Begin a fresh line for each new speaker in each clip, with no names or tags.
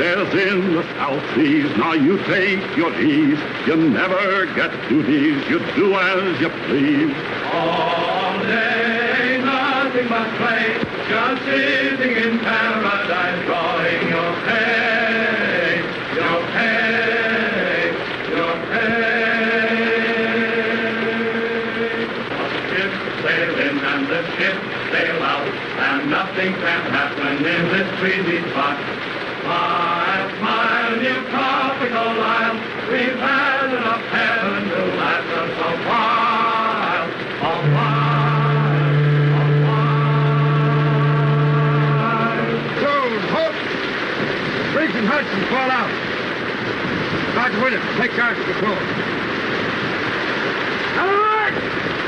Says
in the South Seas, now you take your ease, you never get duties, you do as you please.
All day, nothing but play, just sitting in paradise, drawing your pay, your pay, your pay. A ship sailing and the ship sail out, and nothing can happen in this breezy spot.
Briggs and fall out. Dodge Williams, take charge of crew. Alert!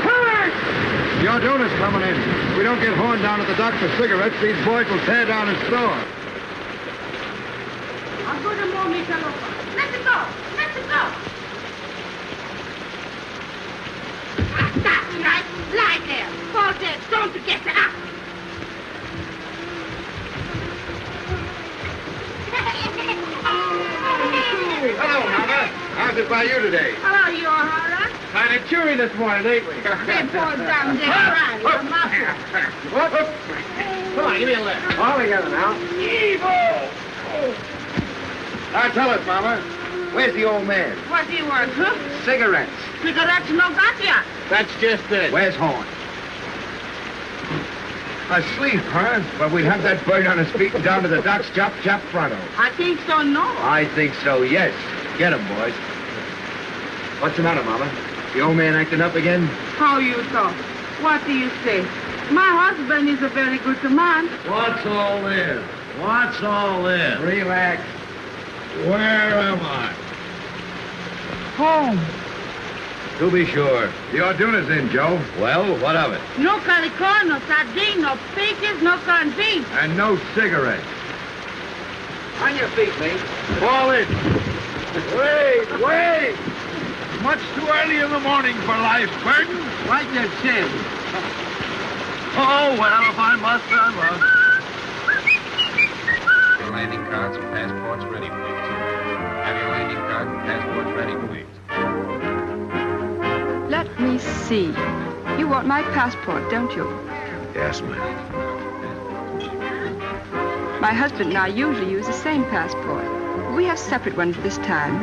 Alert! Your donor's coming in. If we don't get horned down at the dock for cigarettes, these boys will tear down his store.
I'm going to move me, fellow. Let it go. Let it go. That's right. Lie there. Fall dead. Don't get up.
Hello, Mama. How's by you today?
Hello, you O'Hara.
Kind of cheery this morning, ain't we?
They fall down there crying. Your mouth.
Come on, give me a lift. All together now. Evil! Now tell us, Mama. Where's the old man?
What do you want, huh?
Cigarettes.
Cigarettes no got ya.
That's just it. Where's Horn? Asleep, huh? But we have that bird on his feet and down to the docks, chop, chop, pronto.
I think so, no.
I think so, yes. Get him, boys. What's the matter, Mama? The old man acting up again?
How you talk? What do you say? My husband is a very good man.
What's all this? What's all this?
Relax.
Where am I?
Home.
To be sure. The Orduna's in, Joe. Well, what of it?
No calicor, no sardine, no peaches, no corned beef.
And no cigarettes. On your feet, mate. Fall in.
Wait, wait! Much too early in the morning for life's burden.
Wipe your chin.
Oh, well, if I must, I must.
Your landing cards and passports ready, please. Have your landing card and passports ready, please.
Let me see. You want my passport, don't you?
Yes, ma'am.
My husband and I usually use the same passport. We have separate ones this time,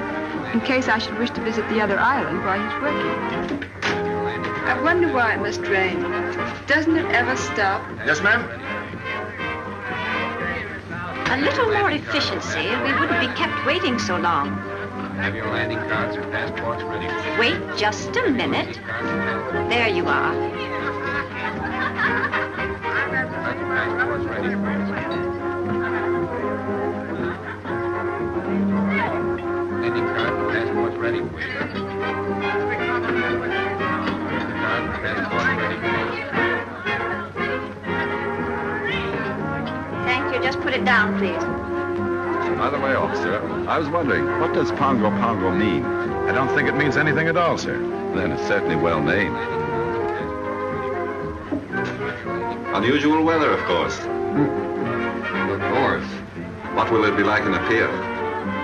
in case I should wish to visit the other island while he's working. I wonder why it must rain. Doesn't it ever stop?
Yes, ma'am?
A little more efficiency, and we wouldn't be kept waiting so long.
Have your landing cards and passports ready.
Wait just a minute. There you are.
Landing card and passports ready, please. Card and passports ready.
Thank you. Just put it down, please.
By the way, officer, I was wondering, what does Pago Pago mean? I don't think it means anything at all, sir. Then it's certainly well named.
Unusual weather, of course. Hmm. Of course. What will it be like in Apia?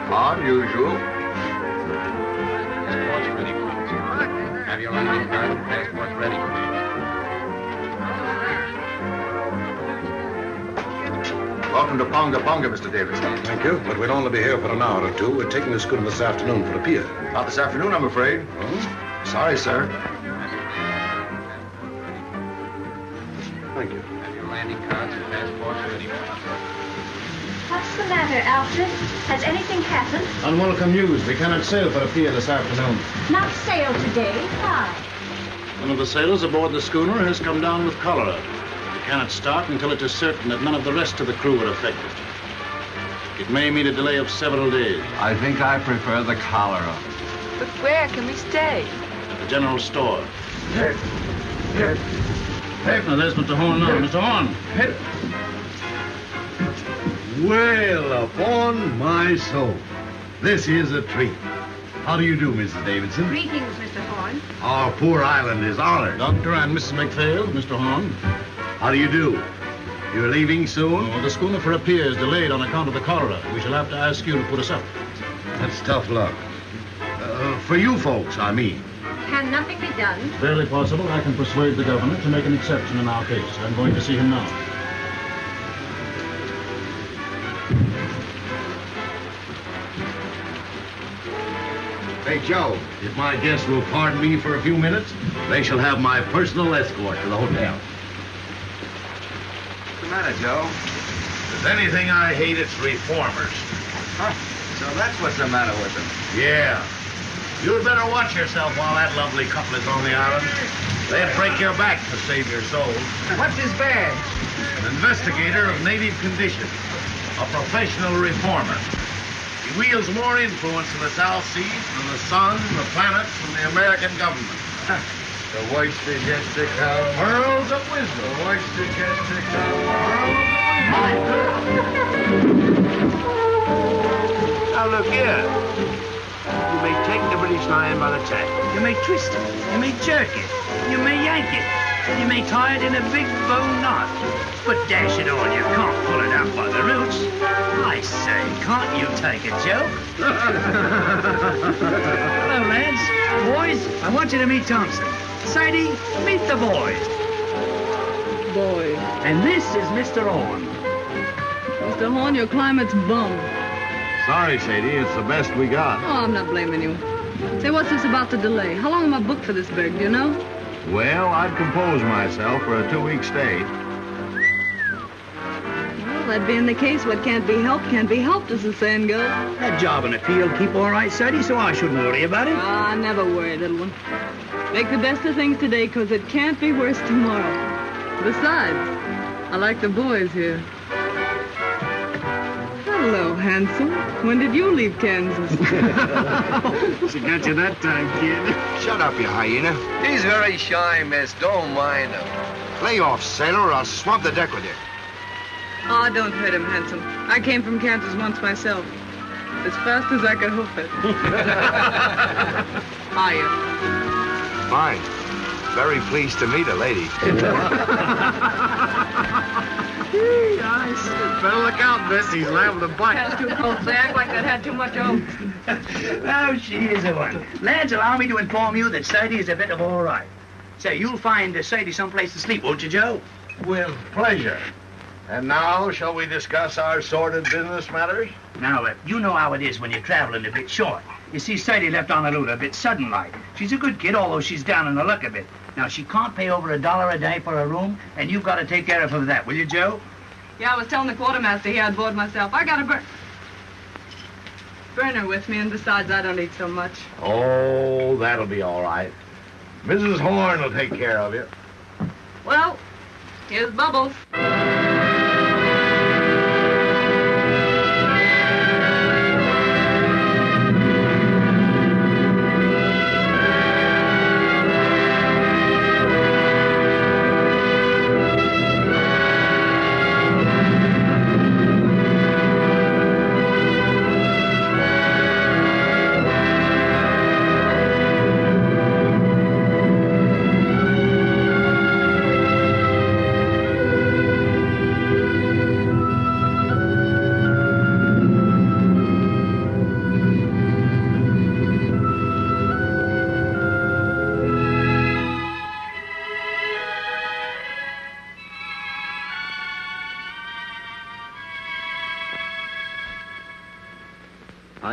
Unusual.
Please. Have your landing card ready.
Welcome to Pago Pago, Mr. Davis.
Thank you, but we'll only be here for an hour or two. We're taking the schooner this afternoon for Apia.
Not this afternoon, I'm afraid. Hmm? Sorry, sir.
Thank you.
Have your landing cards and passports ready, please.
What's the matter, Alfred? Has anything happened?
Unwelcome news. We cannot sail for Apia this afternoon.
Not sail today. Why?
One of the sailors aboard the schooner has come down with cholera. We cannot start until it is certain that none of the rest of the crew are affected. It may mean a delay of several days.
I think I prefer the cholera.
But where can we stay?
At the general store. Now, there's Mr. Horn now. Mr. Horn.
Well, upon my soul. This is a treat. How do you do, Mrs. Davidson?
Greetings, Mr. Horn.
Our poor island is honored.
Doctor and Mrs. McPhail, Mr. Horn.
How do you do? You're leaving soon?
Oh, the schooner for Apia is delayed on account of the cholera. We shall have to ask you to put us up.
That's tough luck. Uh, for you folks, I mean.
Can nothing be done?
Barely possible. I can persuade the governor to make an exception in our case. I'm going to see him now.
Hey, Joe, if my guests will pardon me for a few minutes, they shall have my personal escort to the hotel.
What's the matter, Joe?
If there's anything I hate, it's reformers.
Huh? So that's what's the matter with them.
Yeah. You'd better watch yourself while that lovely couple is on the island. They'd break your back to save your soul.
What's his badge?
An investigator of native conditions. A professional reformer. He wields more influence in the South Seas than the sun, the planets, and the American government.
The oyster gets to come.
Pearls of wisdom.
The oyster gets to come.
Now look here. You may take the British Lion by the tail. You may twist it. You may jerk it. You may yank it. You may tie it in a big bow knot. But dash it all, you can't pull it out by the roots. I say, can't you take a joke? Hello, lads. Boys, I want you to meet Thompson. Sadie, meet the boys.
Boy.
And this is Mr. Horn.
Mr. Horn, your climate's bum.
Sorry, Sadie. It's the best we got.
Oh, I'm not blaming you. Say, what's this about the delay? How long am I booked for this beg, do you know?
Well, I'd compose myself for a two-week stay.
Well, that being the case, what can't be helped can't be helped, as the saying goes.
That job in the field keep all right, Sadie, so I shouldn't worry about it.
Ah, never worry, little one. Make the best of things today, because it can't be worse tomorrow. Besides, I like the boys here. Hello, handsome. When did you leave Kansas?
She got you that time, kid.
Shut up, you hyena.
He's very shy, miss. Don't mind him.
Lay off, sailor, or I'll swab the deck with you.
Oh, don't hurt him, handsome. I came from Kansas once myself. As fast as I could hoof it. Hiya.
Fine. Very pleased to meet a lady.
Nice. Better look out, miss. He's liable to bite.
That's too cold. They act like they'd had too much oats.
Oh, she is a one. Lads, allow me to inform you that Sadie is a bit of all right. Say, you'll find uh, Sadie someplace to sleep, won't you, Joe?
With pleasure. And now, shall we discuss our sordid business matters?
Now, uh, you know how it is when you're traveling a bit short. You see, Sadie left Honolulu a bit sudden like. She's a good kid, although she's down in the luck a bit. Now, she can't pay over a dollar a day for a room, and you've got to take care of her for that, will you, Joe?
Yeah, I was telling the quartermaster here I'd board myself. I got a bur- burner with me, and besides, I don't eat so much.
Oh, that'll be all right. Mrs. Horn will take care of you.
Well, here's Bubbles.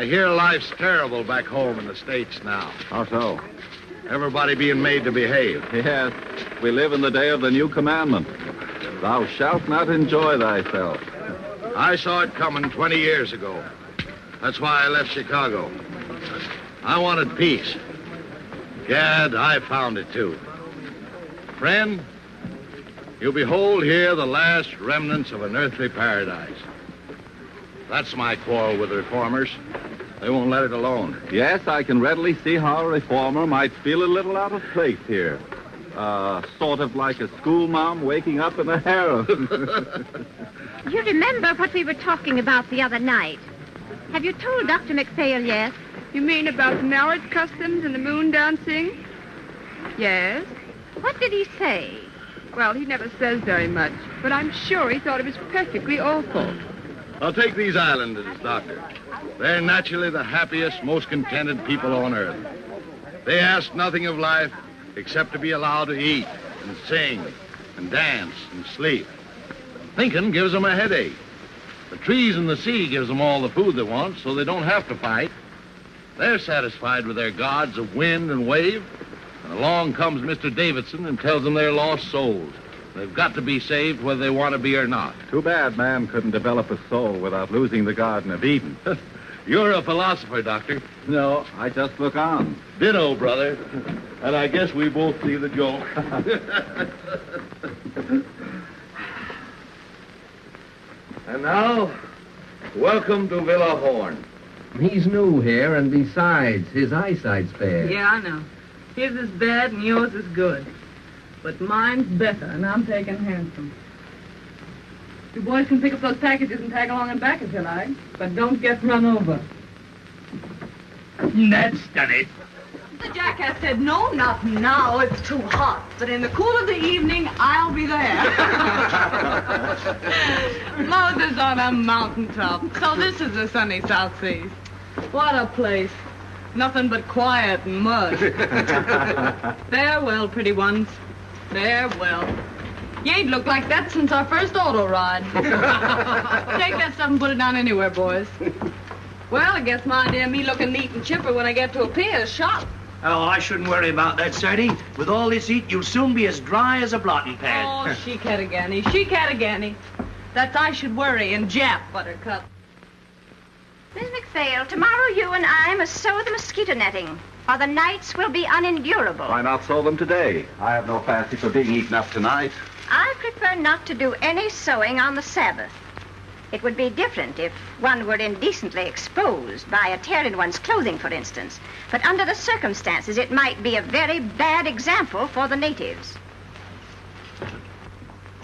I hear life's terrible back home in the States now.
How so?
Everybody being made to behave.
Yes, we live in the day of the new commandment. Thou shalt not enjoy thyself.
I saw it coming 20 years ago. That's why I left Chicago. I wanted peace. Gad, I found it too. Friend, you behold here the last remnants of an earthly paradise. That's my quarrel with the reformers. They won't let it alone.
Yes, I can readily see how a reformer might feel a little out of place here. Uh, sort of like a schoolma'am waking up in a harem.
You remember what we were talking about the other night? Have you told Dr. McPhail yet?
You mean about the marriage customs and the moon dancing? Yes.
What did he say?
Well, he never says very much, but I'm sure he thought it was perfectly awful.
I'll take these islanders, Doctor. They're naturally the happiest, most contented people on earth. They ask nothing of life except to be allowed to eat and sing and dance and sleep. Thinking gives them a headache. The trees and the sea gives them all the food they want, so they don't have to fight. They're satisfied with their gods of wind and wave. And along comes Mr. Davidson and tells them they're lost souls. They've got to be saved whether they want to be or not.
Too bad man couldn't develop a soul without losing the Garden of Eden.
You're a philosopher, Doctor.
No, I just look on.
Ditto, brother. And I guess we both see the joke. and now, welcome to Villa Horn.
He's new here, and besides, his eyesight's bad.
Yeah, I know. His is bad and yours is good. But mine's better, and I'm taking handsome. You boys can pick up those packages and tag along and back if you like, but don't get run over.
That's done it.
The jackass said, no, not now, it's too hot. But in the cool of the evening, I'll be there. Moses on a mountaintop. So this is the sunny South Seas. What a place. Nothing but quiet and mud. Farewell, pretty ones. Farewell. You ain't looked like that since our first auto ride. Take that stuff and put it down anywhere, boys. Well, I guess my idea of me looking neat and chipper when I get to Apia is shot.
Oh, I shouldn't worry about that, Sadie. With all this heat, you'll soon be as dry as a blotting pad.
Oh, she Cattagani, she Cattagani. That's I should worry and Jap, Buttercup.
Miss McPhail, tomorrow you and I must sew the mosquito netting, or the nights will be unendurable.
Why not sew them today? I have no fancy for being eaten up tonight.
I prefer not to do any sewing on the Sabbath. It would be different if one were indecently exposed by a tear in one's clothing, for instance. But under the circumstances, it might be a very bad example for the natives.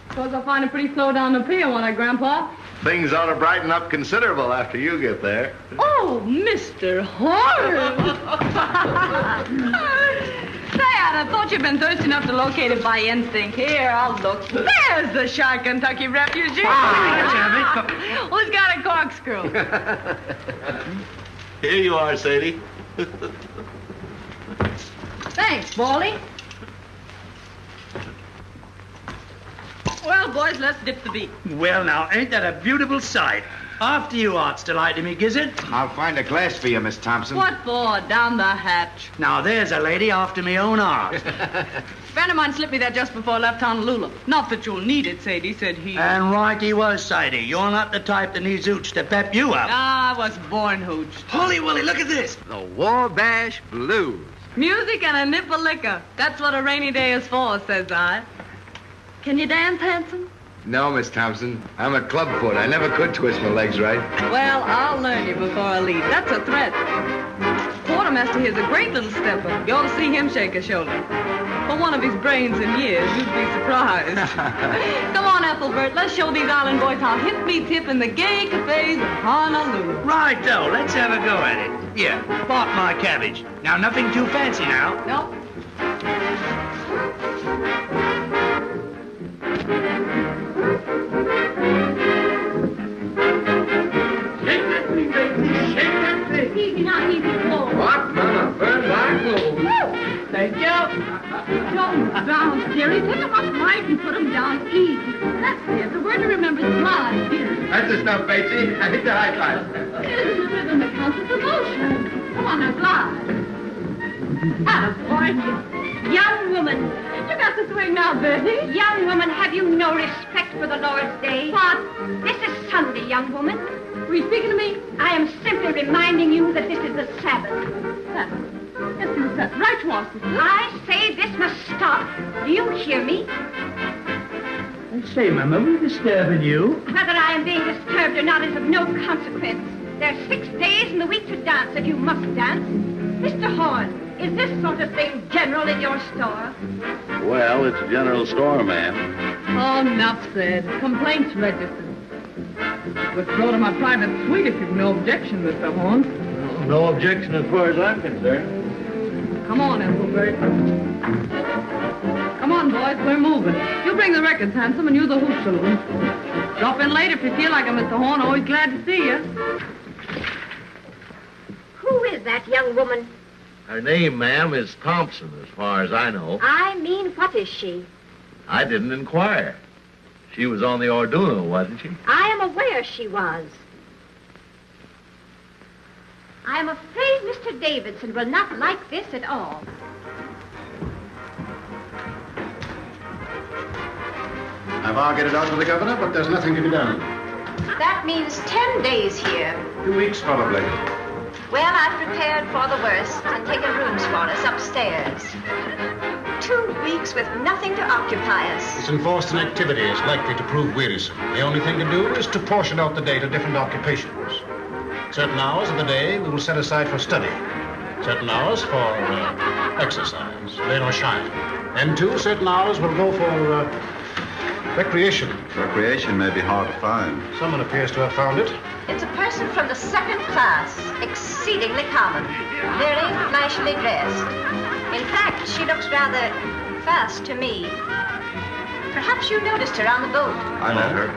Suppose I'll find it pretty slow down the pier, won't I, Grandpa?
Things ought to brighten up considerable after you get there.
Oh, Mr. Horace! Say, I'd thought you'd been thirsty enough to locate it by instinct. Here, I'll look. There's the shy Kentucky refugee.
Ah,
Who's got a corkscrew?
Here you are, Sadie.
Thanks, Baldy. Well, boys, let's dip the beat.
Well, now, ain't that a beautiful sight? After you, Arts Delighty me, Gizzard.
I'll find a glass for you, Miss Thompson.
What for? Down the hatch.
Now, there's a lady after me own art.
friend of mine slipped me that just before I left Honolulu. Not that you'll need it, Sadie, said he.
and right he was, Sadie. You're not the type that needs hooch to pep you up.
Ah, I was born hooched.
Holy Willie, look at this.
The Wabash Blues.
Music and a nip of liquor. That's what a rainy day is for, says I. Can you dance, handsome?
No, Miss Thompson. I'm a clubfoot. I never could twist my legs right.
Well, I'll learn you before I leave. That's a threat. Quartermaster here's a great little stepper. You ought to see him shake a shoulder. For one of his brains and years, you'd be surprised. Come on, Ethelbert. Let's show these island boys how hip beats hip in the gay cafes of Honolulu.
Right, though. Let's have a go at it. Here, part my cabbage. Now, nothing too fancy now.
Nope.
Shake that thing, baby. Shake that thing.
Easy now, easy, slow.
What? Mama, burn my clothes.
Thank you.
Don't down, dearie. Take them off right and put them down easy. That's it. The word to remember is slide, dear.
That's the stuff, Batesy. I hit the high five.
It's the rhythm that counts as emotion. Come on now, slide. Attaboy. Young woman.
You got the swing now, Betty.
Young woman, have you no respect for the Lord's day?
What?
This is
Sunday, young woman. Were you speaking to me? I am simply reminding you that this is the Sabbath. Sabbath? Yes, it was Sabbath. Right, Watson. I say this must stop. Do you hear me?
I say, Mama, are we disturbing you?
Whether I am being disturbed or not is of no consequence. There are six days in the week to dance if you must dance. Mr. Horn, is this sort of thing general in your store?
Well, it's a general store, ma'am.
Oh, enough said. Complaints registered. Would go to my private suite if you've no objection, Mr. Horn.
No objection as far as I'm concerned.
Come on, Ethelbert. Come on, boys, we're moving. You bring the records, Handsome, and you the hoop children. Drop in later if you feel like it, Mr. Horn. Always glad to see you.
Who is that young woman?
Her name, ma'am, is Thompson, as far as I know.
I mean, what is she?
I didn't inquire. She was on the Orduna, wasn't she?
I am aware she was. I am afraid Mr. Davidson will not like this at all.
I've argued it out with the governor, but there's nothing to be done.
That means ten days here.
Two weeks, probably.
Well, I've prepared for the worst and taken rooms for us upstairs. Two weeks with nothing to occupy us.
This enforced inactivity is likely to prove wearisome. The only thing to do is to portion out the day to different occupations. Certain hours of the day we will set aside for study. Certain hours for uh, exercise, rain or shine. And two certain hours will go for uh, recreation.
Recreation may be hard to find.
Someone appears to have found it.
It's a person from the second class, exceedingly common, very nicely dressed. In fact, she looks rather fast to me. Perhaps you noticed her on the boat.
I met her.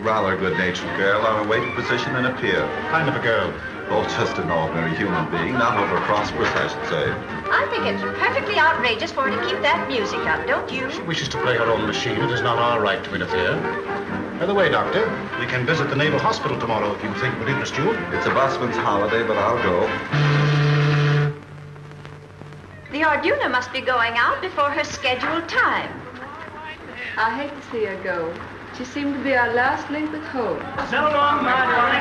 Rather good-natured girl on a waiting position in Apia.
Kind of a girl.
Oh, just an ordinary human being, not over prosperous, I should say.
I think it's perfectly outrageous for her to keep that music up, don't you?
She wishes to play her own machine. It is not our right to interfere. By the way, Doctor, we can visit the Naval Hospital tomorrow if you think it would interest you.
It's a busman's holiday, but I'll go.
The Orduna must be going out before her scheduled time.
I hate to see her go. She seemed to be our last link with hope.
So long, my darling.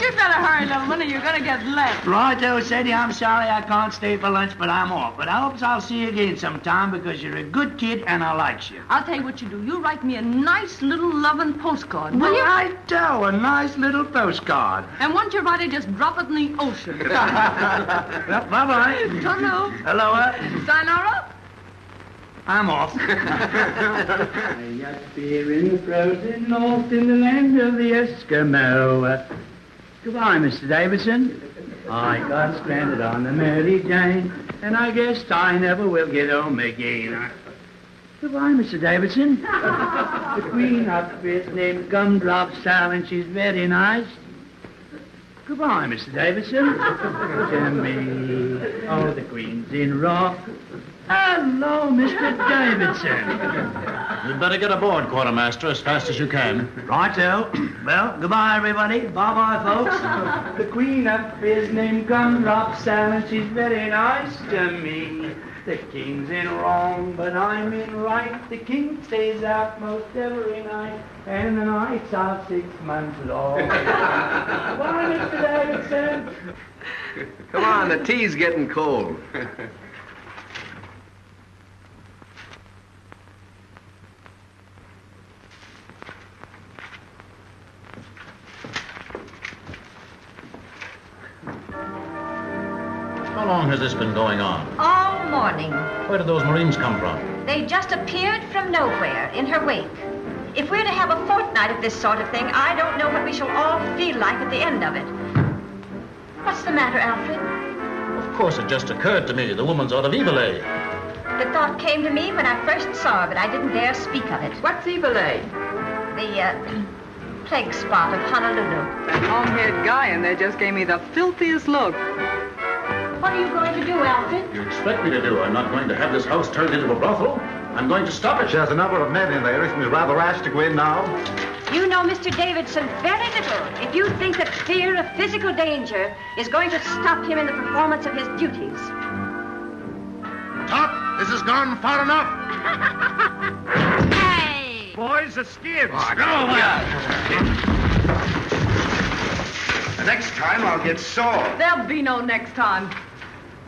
You better hurry, little one, or you're gonna get left.
Righto, Sadie, I'm sorry I can't stay for lunch, but I'm off. But I hopes I'll see you again sometime because you're a good kid and I likes you.
I'll tell you what you do. You write me a nice little loving postcard, will you?
Righto, a nice little postcard.
And once you write it, just drop it in the ocean.
Well, bye-bye.
Hello.
Hello, uh,
Sayonara.
I'm off. I in the frozen north in the land of the Eskimo. Goodbye, Mr. Davidson. I got stranded on the Mary Jane, and I guess I never will get home again. Goodbye, Mr. Davidson. the queen up is named Gumdrop Sal, and she's very nice. Goodbye, Mr. Davidson. to me. Oh, the queen's in rock. Hello, Mr. Davidson.
You'd better get aboard, Quartermaster, as fast as you can.
Righto. Well, goodbye, everybody. Bye-bye, folks. the queen up is named Gumdrop Sal, and she's very nice to me. The king's in wrong, but I'm in right. The king stays out most every night, and the nights are six months long. Bye, Mr. Davidson.
Come on, the tea's getting cold.
How long has this been going on?
All morning.
Where did those Marines come from?
They just appeared from nowhere in her wake. If we're to have a fortnight of this sort of thing, I don't know what we shall all feel like at the end of it. What's the matter, Alfred?
Of course, it just occurred to me the woman's out of Iwelei
The thought came to me when I first saw her, but I didn't dare speak of it.
What's Iwelei?
The uh, plague spot of Honolulu.
That long-haired guy in there just gave me the filthiest look.
What are you going to do, Alfred?
You expect me to do? I'm not going to have this house turned into a brothel. I'm going to stop it.
She has a number of men in there. Isn't it rather rash to go in now?
You know Mr. Davidson very little if you think that fear of physical danger is going to stop him in the performance of his duties.
Top, this has gone far enough.
Hey!
boys. The skids.
Oh,
Go
The next time I'll get sore.
There'll be no next time.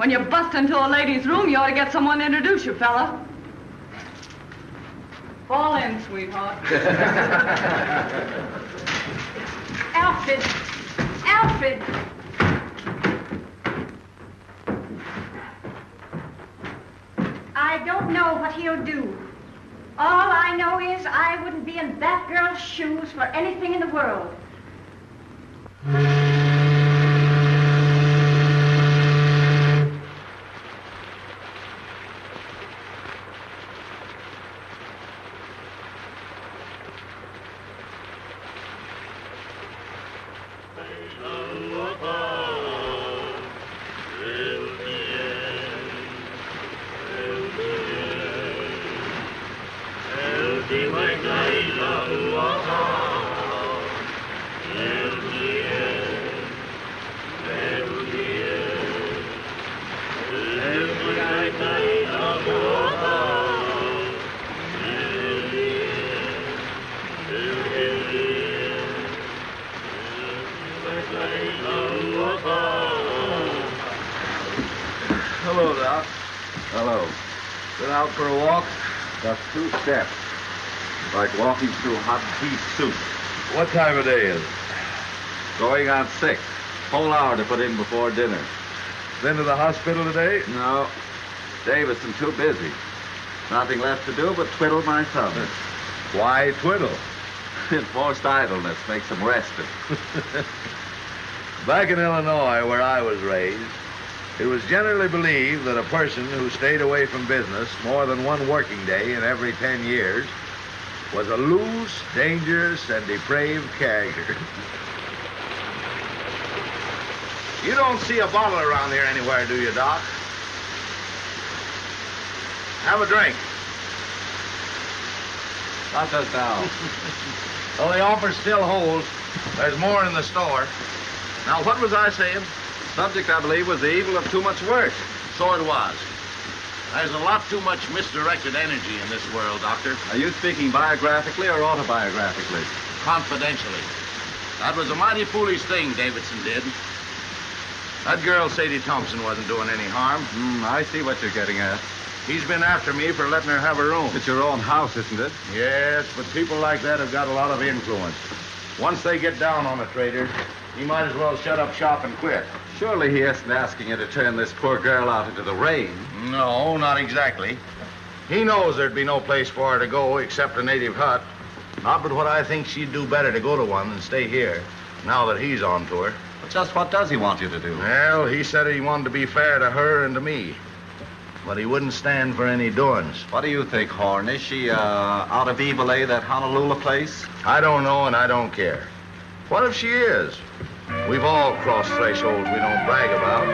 When you bust into a lady's room, you ought to get someone to introduce you, fella. Fall in, sweetheart.
Alfred. Alfred. I don't know what he'll do. All I know is I wouldn't be in that girl's shoes for anything in the world.
Hello. Been out for a walk? Just two steps. Like walking through hot beef soup.
What time of day is it?
Going on six. Whole hour to put in before dinner.
Been to the hospital today?
No. Davidson too busy. Nothing left to do but twiddle my thumbs.
Why twiddle?
Enforced idleness makes them rested.
Back in Illinois, where I was raised, it was generally believed that a person who stayed away from business more than one working day in every ten years was a loose, dangerous, and depraved character. You don't see a bottle around here anywhere, do you, Doc? Have a drink.
Not just now.
Well, the offer still holds. There's more in the store. Now, what was I saying?
Subject, I believe, was the evil of too much work.
So it was. There's a lot too much misdirected energy in this world, Doctor.
Are you speaking biographically or autobiographically?
Confidentially. That was a mighty foolish thing Davidson did. That girl, Sadie Thompson, wasn't doing any harm.
Hmm, I see what you're getting at.
He's been after me for letting her have her room.
It's your own house, isn't it?
Yes, but people like that have got a lot of influence. Once they get down on a trader, he might as well shut up shop and quit.
Surely he isn't asking you to turn this poor girl out into the rain.
No, not exactly. He knows there'd be no place for her to go except a native hut. Not but what I think she'd do better to go to one than stay here, now that he's on to her.
But just what does he want you to do?
Well, he said he wanted to be fair to her and to me. But he wouldn't stand for any doings.
What do you think, Horn? Is she, uh, out of Iwelei, that Honolulu place?
I don't know and I don't care. What if she is? We've all crossed thresholds we don't brag about.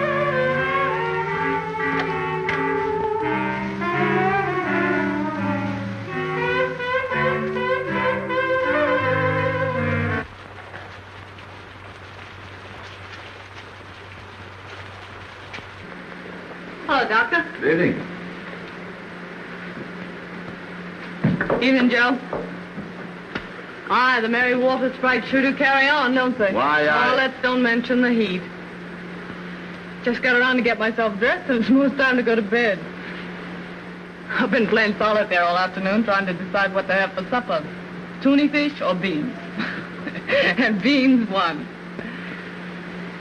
Hello, Doctor.
Good evening.
Evening, Joe. Aye, the Mary Walter sprites sure do carry on, don't they?
Why, I-
Oh, let's don't mention the heat. Just got around to get myself dressed, and it's most time to go to bed. I've been playing solitaire all afternoon, trying to decide what to have for supper. Tuna fish or beans? and beans won.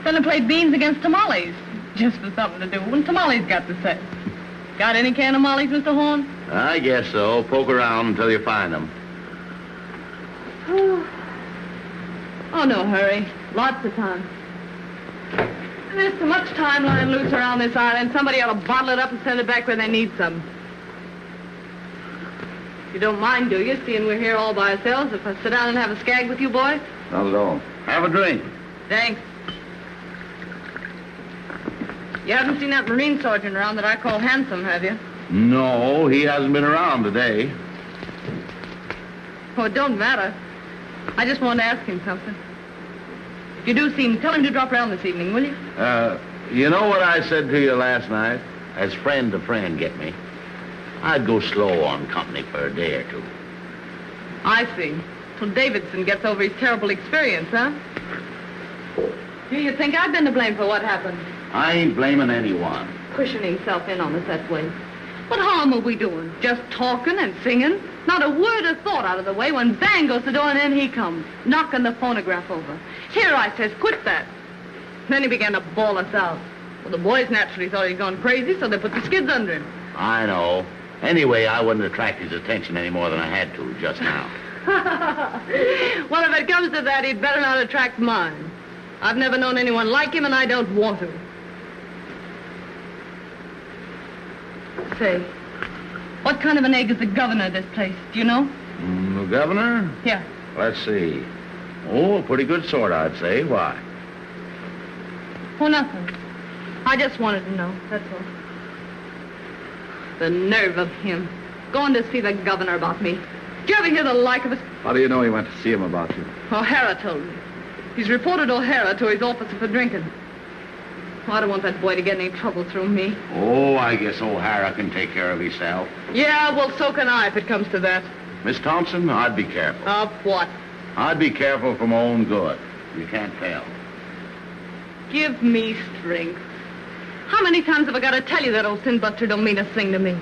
Then I played beans against tamales, just for something to do, and tamales got to say. Got any can of mollies, Mr. Horn?
I guess so. Poke around until you find them.
Oh, no hurry. Lots of time. There's so much time lying loose around this island. Somebody ought to bottle it up and send it back where they need some. You don't mind, do you, seeing we're here all by ourselves, if I sit down and have a skag with you boys?
Not at all.
Have a drink.
Thanks. You haven't seen that Marine sergeant around that I call handsome, have you?
No, he hasn't been around today.
Oh, it don't matter. I just wanted to ask him something. If you do see him, tell him to drop around this evening, will you?
Uh, you know what I said to you last night? As friend to friend, get me? I'd go slow on company for a day or two.
I see. Till Davidson gets over his terrible experience, huh? Do you think I've been to blame for what happened?
I ain't blaming anyone.
Pushing himself in on us that way. What harm are we doing? Just talking and singing? Not a word of thought out of the way when bang goes the door and in he comes, knocking the phonograph over. Here, I says, quit that. Then he began to bawl us out. Well, the boys naturally thought he'd gone crazy, so they put the skids under him.
I know. Anyway, I wouldn't attract his attention any more than I had to just now.
well, if it comes to that, he'd better not attract mine. I've never known anyone like him, and I don't want to. Say, what kind of an egg is the governor of this place? Do you know?
Mm, the governor?
Yeah.
Let's see. Oh, a pretty good sort, I'd say. Why?
Oh, nothing. I just wanted to know, that's all. The nerve of him. Going to see the governor about me. Did you ever hear the like of it?
How do you know he went to see him about you?
O'Hara told me. He's reported O'Hara to his officer for drinking. Oh, I don't want that boy to get any trouble through me.
Oh, I guess O'Hara can take care of himself.
Yeah, well, so can I if it comes to that.
Miss Thompson, I'd be careful.
Of what?
I'd be careful for my own good. You can't tell.
Give me strength. How many times have I got to tell you that old sin buster don't mean a thing to me?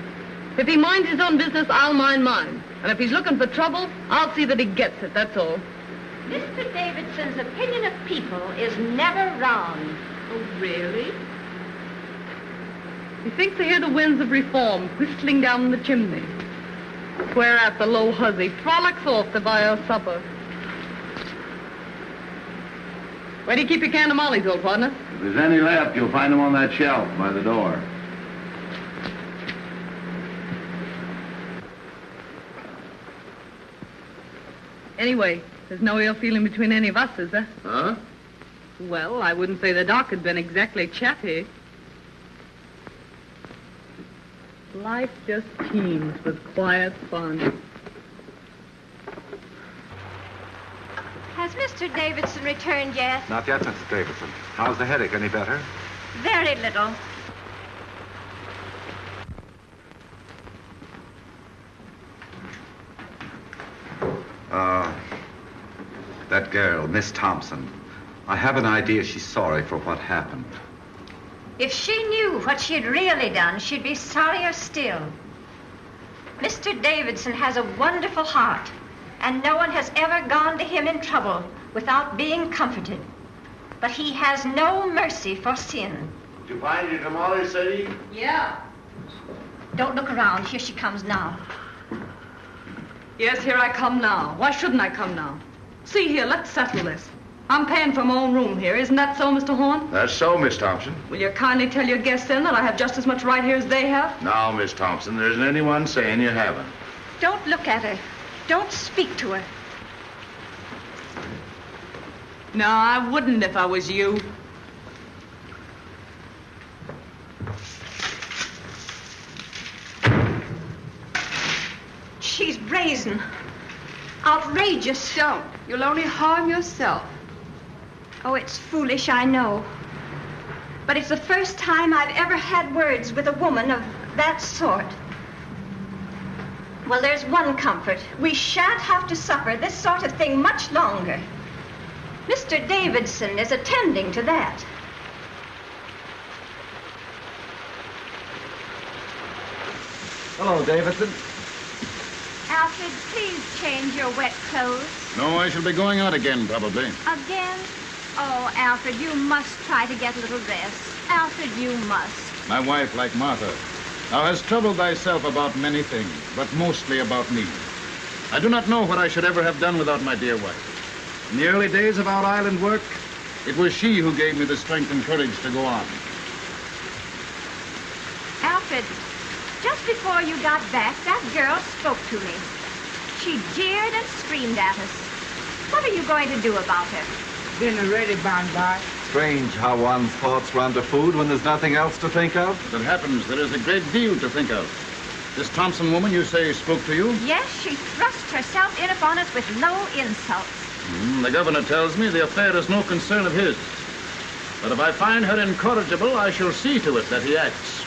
If he minds his own business, I'll mind mine. And if he's looking for trouble, I'll see that he gets it, that's all.
Mr. Davidson's opinion of people is never wrong.
Oh, really? He thinks they hear the winds of reform whistling down the chimney. Whereat the low hussy frolics off to buy her supper. Where do you keep your can of mollies, old partner?
If there's any left, you'll find them on that shelf by the door.
Anyway, there's no ill feeling between any of us, is there?
Huh?
Well, I wouldn't say the doc had been exactly chatty. Life just teems with quiet fun.
Has Mr. Davidson returned yet?
Not yet, Mrs. Davidson. How's the headache? Any better?
Very little.
Uh, that girl, Miss Thompson. I have an idea she's sorry for what happened.
If she knew what she'd really done, she'd be sorrier still. Mr. Davidson has a wonderful heart, and no one has ever gone to him in trouble without being comforted. But he has no mercy for sin.
Did you find your tamale, Sadie?
Yeah.
Don't look around. Here she comes now.
Yes, here I come now. Why shouldn't I come now? See here, let's settle this. I'm paying for my own room here. Isn't that so, Mr. Horn?
That's so, Miss Thompson.
Will you kindly tell your guests then that I have just as much right here as they have?
Now, Miss Thompson, there isn't anyone saying you haven't.
Don't look at her. Don't speak to her.
No, I wouldn't if I was you.
She's brazen. Outrageous.
Don't. You'll only harm yourself.
Oh, it's foolish, I know. But it's the first time I've ever had words with a woman of that sort. Well, there's one comfort. We shan't have to suffer this sort of thing much longer. Mr. Davidson is attending to that.
Hello, Davidson.
Alfred, please change your wet clothes.
No, I shall be going out again, probably.
Again? Oh, Alfred, you must try to get a little rest. Alfred, you must.
My wife, like Martha, thou hast troubled thyself about many things, but mostly about me. I do not know what I should ever have done without my dear wife. In the early days of our island work, it was she who gave me the strength and courage to go on.
Alfred, just before you got back, that girl spoke to me. She jeered and screamed at us. What are you going to do about her?
Dinner ready, Bonbon.
Strange how one's thoughts run to food when there's nothing else to think of.
As it happens, there is a great deal to think of. This Thompson woman, you say, spoke to you?
Yes, she thrust herself in upon us with low insults.
Hmm, the governor tells me the affair is no concern of his. But if I find her incorrigible, I shall see to it that he acts.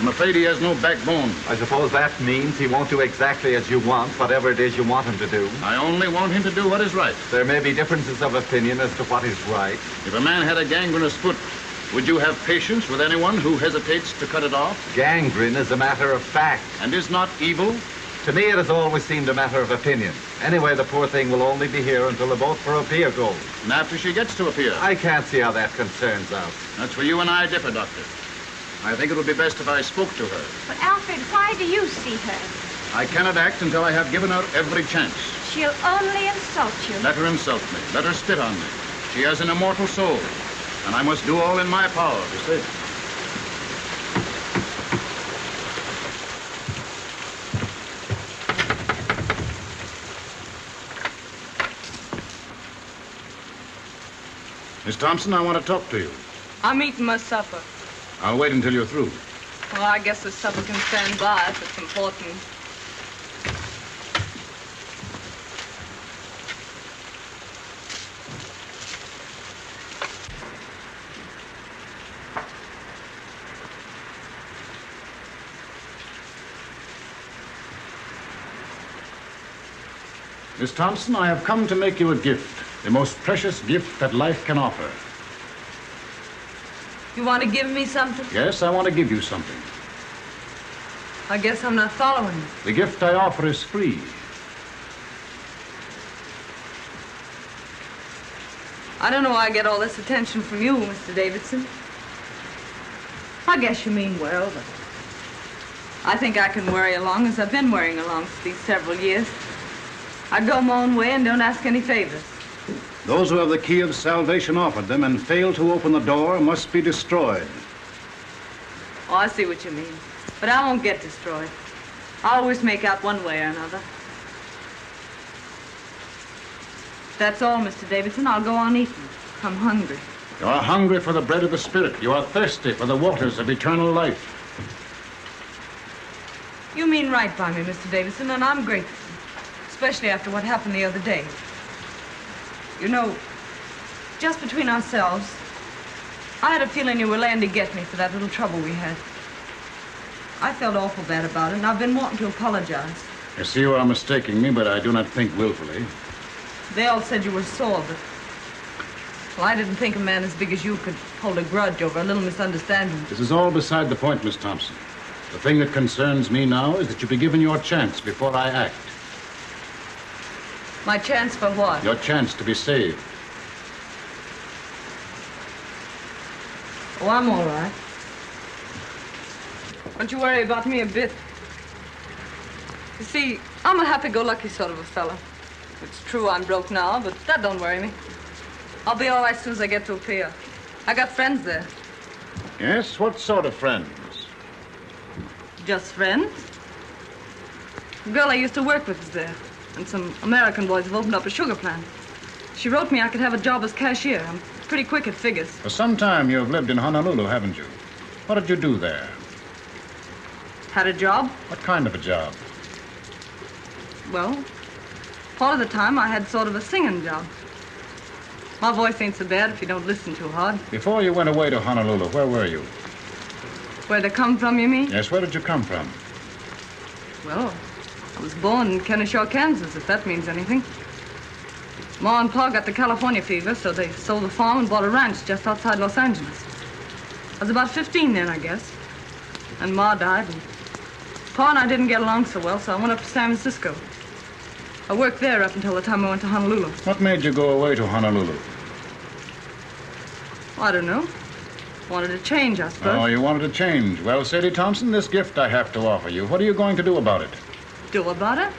I'm afraid he has no backbone.
I suppose that means he won't do exactly as you want, whatever it is you want him to do.
I only want him to do what is right.
There may be differences of opinion as to what is right.
If a man had a gangrenous foot, would you have patience with anyone who hesitates to cut it off?
Gangrene is a matter of fact.
And is not evil?
To me, it has always seemed a matter of opinion. Anyway, the poor thing will only be here until the boat for Apia goes.
And after she gets to Apia?
I can't see how that concerns us.
That's where you and I differ, Doctor. I think it would be best if I spoke to her.
But, Alfred, why do you see her?
I cannot act until I have given her every chance.
She'll only insult you.
Let her insult me. Let her spit on me. She has an immortal soul, and I must do all in my power to save it. Miss Thompson, I want to talk to you.
I'm eating my supper.
I'll wait until you're through.
Well, I guess the supper can stand by if it's important.
Miss Thompson, I have come to make you a gift, the most precious gift that life can offer.
You want to give me something?
Yes, I want to give you something.
I guess I'm not following you.
The gift I offer is free.
I don't know why I get all this attention from you, Mr. Davidson. I guess you mean well, but I think I can worry along as I've been worrying along for these several years. I go my own way and don't ask any favors.
Those who have the key of salvation offered them and fail to open the door must be destroyed.
Oh, I see what you mean. But I won't get destroyed. I always make out one way or another. That's all, Mr. Davidson. I'll go on eating. I'm hungry.
You are hungry for the bread of the Spirit. You are thirsty for the waters of eternal life.
You mean right by me, Mr. Davidson, and I'm grateful. Especially after what happened the other day. You know, just between ourselves, I had a feeling you were laying to get me for that little trouble we had. I felt awful bad about it, and I've been wanting to apologize.
I see you are mistaking me, but I do not think willfully.
They all said you were sore, but... Well, I didn't think a man as big as you could hold a grudge over a little misunderstanding.
This is all beside the point, Miss Thompson. The thing that concerns me now is that you be given your chance before I act.
My chance for what?
Your chance to be saved.
Oh, I'm all right. Don't you worry about me a bit. You see, I'm a happy-go-lucky sort of a fella. It's true I'm broke now, but that don't worry me. I'll be all right as soon as I get to Apia. I got friends there.
Yes? What sort of friends?
Just friends? The girl I used to work with is there, and some American boys have opened up a sugar plant. She wrote me I could have a job as cashier. I'm pretty quick at figures.
For some time you have lived in Honolulu, haven't you? What did you do there?
Had a job?
What kind of a job?
Well, part of the time I had sort of a singing job. My voice ain't so bad if you don't listen too hard.
Before you went away to Honolulu, where were you?
Where they come from, you mean?
Yes, where did you come from?
Well, I was born in Kennesaw, Kansas, if that means anything. Ma and Pa got the California fever, so they sold the farm and bought a ranch just outside Los Angeles. I was about 15 then, I guess. And Ma died, and Pa and I didn't get along so well, so I went up to San Francisco. I worked there up until the time I went to Honolulu.
What made you go away to Honolulu?
I don't know. Wanted to change, I suppose.
Oh, you wanted to change. Well, Sadie Thompson, this gift I have to offer you. What are you going to do about it?
Do about it?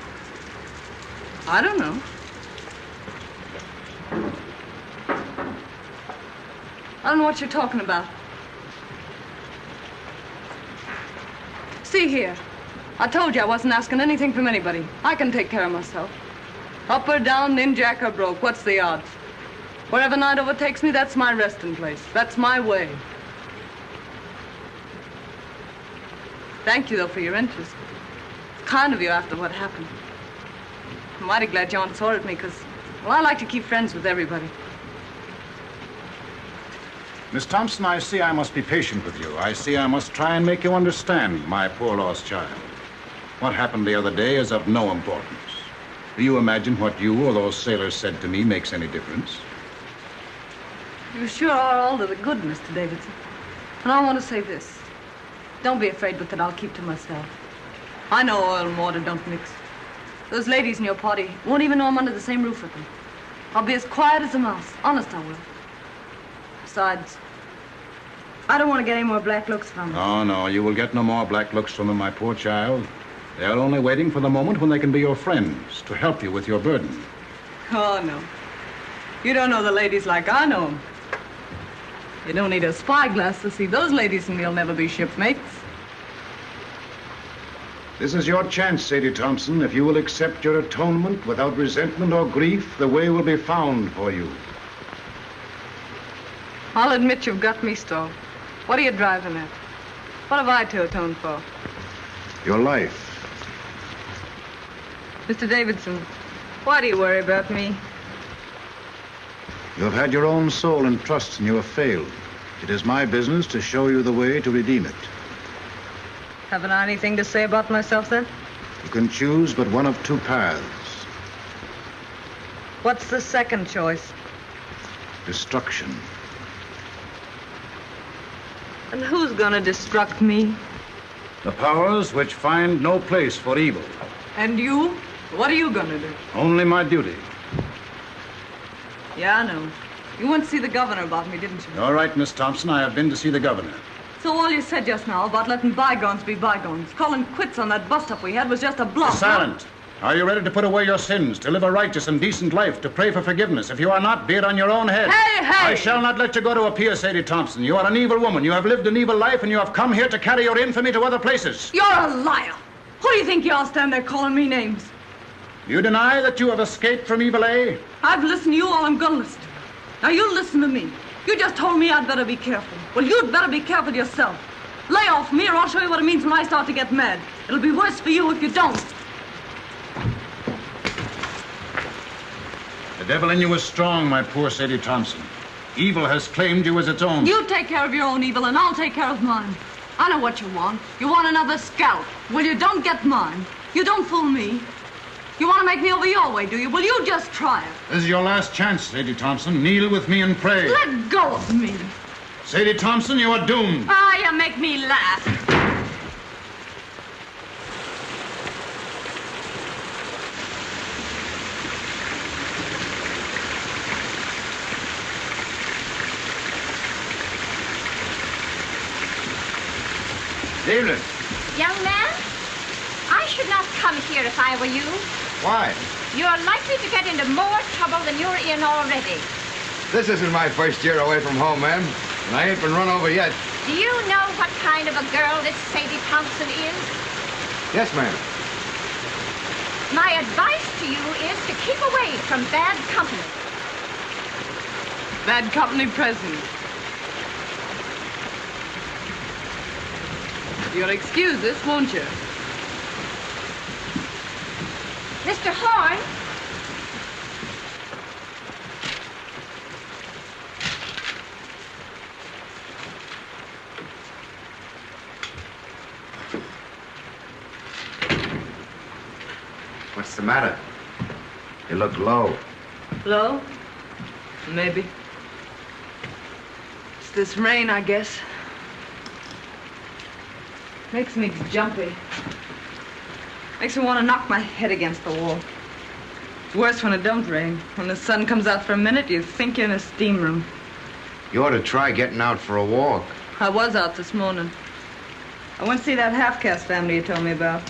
I don't know. I don't know what you're talking about. See here. I told you I wasn't asking anything from anybody. I can take care of myself. Up or down, in jack or broke, what's the odds? Wherever night overtakes me, that's my resting place. That's my way. Thank you, though, for your interest. Kind of you after what happened. I'm mighty glad you aren't sore at me, because, well, I like to keep friends with everybody.
Miss Thompson, I see I must be patient with you. I see I must try and make you understand my poor lost child. What happened the other day is of no importance. Do you imagine what you or those sailors said to me makes any difference?
You sure are all to the good, Mr. Davidson. And I want to say this. Don't be afraid but it. I'll keep to myself. I know oil and water don't mix. Those ladies in your party won't even know I'm under the same roof with them. I'll be as quiet as a mouse. Honest, I will. Besides, I don't want to get any more black looks from them.
Oh, no, you will get no more black looks from them, my poor child. They're only waiting for the moment when they can be your friends, to help you with your burden.
Oh, no. You don't know the ladies like I know them. You don't need a spyglass to see those ladies and you'll never be shipmates.
This is your chance, Sadie Thompson. If you will accept your atonement without resentment or grief, the way will be found for you.
I'll admit you've got me stalled. What are you driving at? What have I to atone for?
Your life.
Mr. Davidson, why do you worry about me?
You have had your own soul and trust, and you have failed. It is my business to show you the way to redeem it.
Haven't I anything to say about myself then?
You can choose but one of two paths
What's the second choice?
destruction.
And who's gonna destruct me?
The powers which find no place for evil.
And you? What are you gonna do?
Only my duty.
Yeah, I know. You went to see the governor about me, didn't you?
All right, Miss Thompson, I have been to see the governor.
So all you said just now about letting bygones be bygones, calling quits on that bust-up we had was just a bluff.
Silent. Are you ready to put away your sins, to live a righteous and decent life, to pray for forgiveness? If you are not, be it on your own head.
Hey, hey!
I shall not let you go to Apia, Sadie Thompson. You are an evil woman. You have lived an evil life, and you have come here to carry your infamy to other places.
You're a liar. Who do you think you are standing there calling me names?
You deny that you have escaped from Iwelei?
I've listened to you all I'm gonna listen to. Now you listen to me. You just told me I'd better be careful. Well, you'd better be careful yourself. Lay off me or I'll show you what it means when I start to get mad. It'll be worse for you if you don't.
The devil in you is strong, my poor Sadie Thompson. Evil has claimed you as its own.
You take care of your own evil and I'll take care of mine. I know what you want. You want another scalp. Well, you don't get mine. You don't fool me. You want to make me over your way, do you? Will you just try it.
This is your last chance, Sadie Thompson. Kneel with me and pray.
Let go of me.
Sadie Thompson, you are doomed.
Ah, you make me laugh.
Evening.
Young man, I should not come here if I were you.
Why?
You're likely to get into more trouble than you're in already.
This isn't my first year away from home, ma'am. And I ain't been run over yet.
Do you know what kind of a girl this Sadie Thompson is?
Yes, ma'am.
My advice to you is to keep away from bad company.
Bad company present. You'll excuse this, won't you?
Mr. Horn,
What's the matter? You look low.
Low? Maybe. It's this rain, I guess. Makes me jumpy. Makes me want to knock my head against the wall. It's worse when it don't rain. When the sun comes out for a minute, you think you're in a steam room.
You ought to try getting out for a walk.
I was out this morning. I went to see that half-caste family you told me about.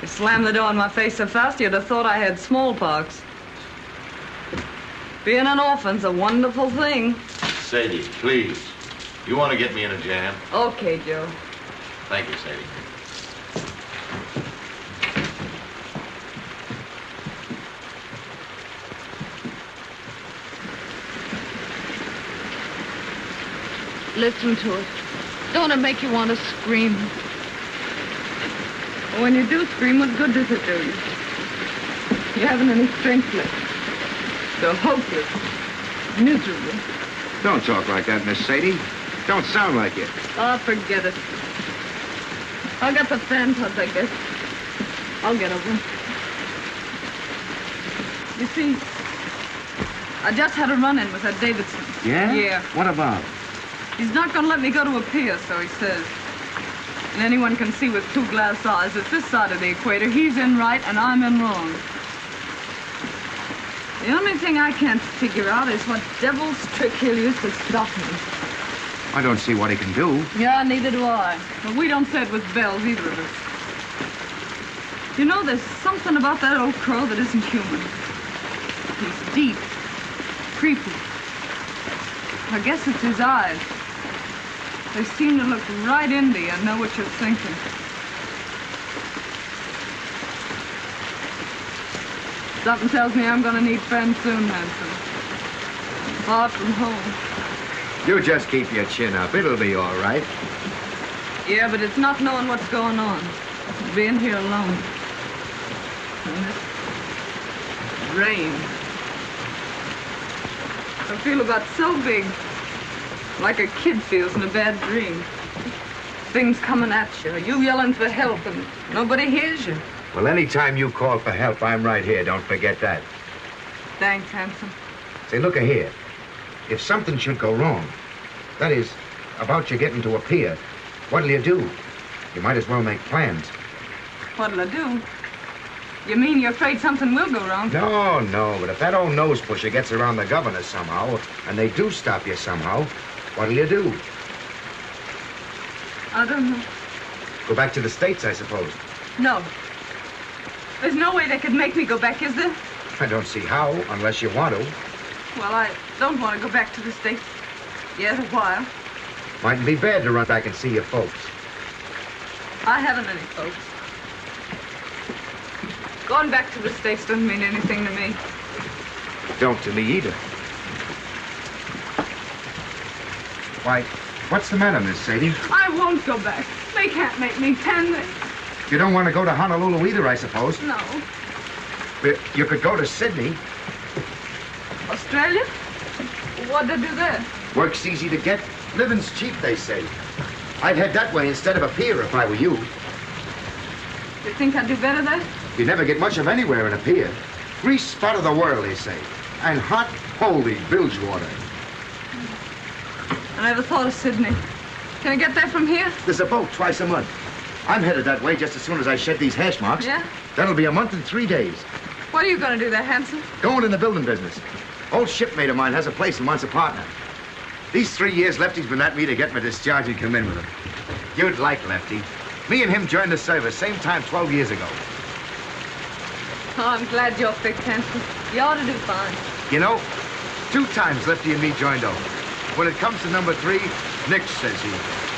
You slammed the door in my face so fast you'd have thought I had smallpox. Being an orphan's a wonderful thing.
Sadie, please. You want to get me in a jam?
Okay, Joe.
Thank you, Sadie.
Listen to it. Don't it make you want to scream? When you do scream, what good does it do you? You haven't any strength left. So hopeless. miserable.
Don't talk like that, Miss Sadie. Don't sound like it.
Oh, forget it. I got the fan touch, I guess. I'll get over it. You see, I just had a run-in with that Davidson.
Yeah?
Yeah.
What about?
He's not going to let me go to Apia, so he says. And anyone can see with two glass eyes that this side of the equator, he's in right and I'm in wrong. The only thing I can't figure out is what devil's trick he'll use to stop me.
I don't see what he can do.
Yeah, neither do I. But we don't say it with bells, either of us. You know, there's something about that old crow that isn't human. He's deep, creepy. I guess it's his eyes. They seem to look right into you and know what you're thinking. Something tells me I'm gonna need friends soon, Hanson. Far from home.
You just keep your chin up. It'll be all right.
Yeah, but it's not knowing what's going on. Being here alone. And this rain. I feel about so big. Like a kid feels in a bad dream. Things coming at you. You yelling for help and nobody hears you.
Well, anytime you call for help, I'm right here. Don't forget that.
Thanks, Hanson.
Say, look here. If something should go wrong, that is, about you getting to Apia, what'll you do? You might as well make plans.
What'll I do? You mean you're afraid something will go wrong?
No, no, but if that old nose pusher gets around the governor somehow, and they do stop you somehow, what'll you do?
I don't know.
Go back to the States, I suppose.
No. There's no way they could make me go back, is there?
I don't see how, unless you want to.
Well, I don't want to go back to the States. Yet a while.
Mightn't be bad to run back and see your folks.
I haven't any folks. Going back to the States doesn't mean anything to me.
Don't to me either. Why, what's the matter, Miss Sadie?
I won't go back. They can't make me, can they?
You don't want to go to Honolulu either, I suppose.
No.
But you could go to Sydney.
Australia? What'd they do there?
Work's easy to get. Living's cheap, they say. I'd head that way instead of Apia if I were you.
You think I'd do better there?
You never get much of anywhere in Apia. Grease spot of the world, they say. And hot, holy bilge water.
I never thought of Sydney. Can I get there from here?
There's a boat twice a month. I'm headed that way just as soon as I shed these hash marks.
Yeah?
That'll be a month and three days.
What are you going to do there, Hanson?
Going in the building business. Old shipmate of mine has a place and wants a partner. These three years Lefty's been at me to get my discharge and come in with him. You'd like Lefty. Me and him joined the service same time 12 years ago.
Oh, I'm glad you're fixed, Hanson. You ought to do fine.
You know, two times Lefty and me joined over. When it comes to number three, Nick says he.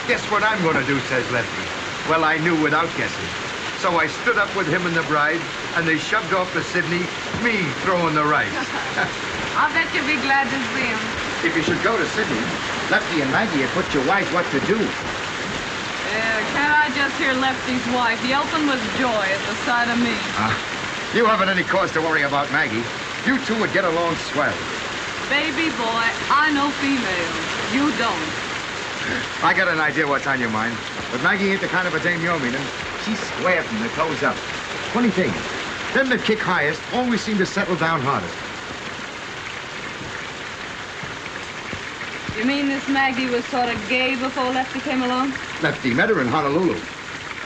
Guess what I'm going to do, says Lefty. Well, I knew without guessing. So I stood up with him and the bride, and they shoved off to Sydney, me throwing the rice.
I'll bet you'll be glad to see him.
if you should go to Sydney, Lefty and Maggie had put you wise what to do.
Yeah, can't I just hear Lefty's wife yelping with joy at the sight of me?
Ah, you haven't any cause to worry about Maggie. You two would get along swell.
Baby boy, I know females. You don't.
I got an idea what's on your mind. But Maggie ain't the kind of a dame you're meaning. She's square from the toes up. Funny thing, them that kick highest always seem to settle down hardest.
You mean this Maggie was sort of gay before Lefty came along?
Lefty met her in Honolulu.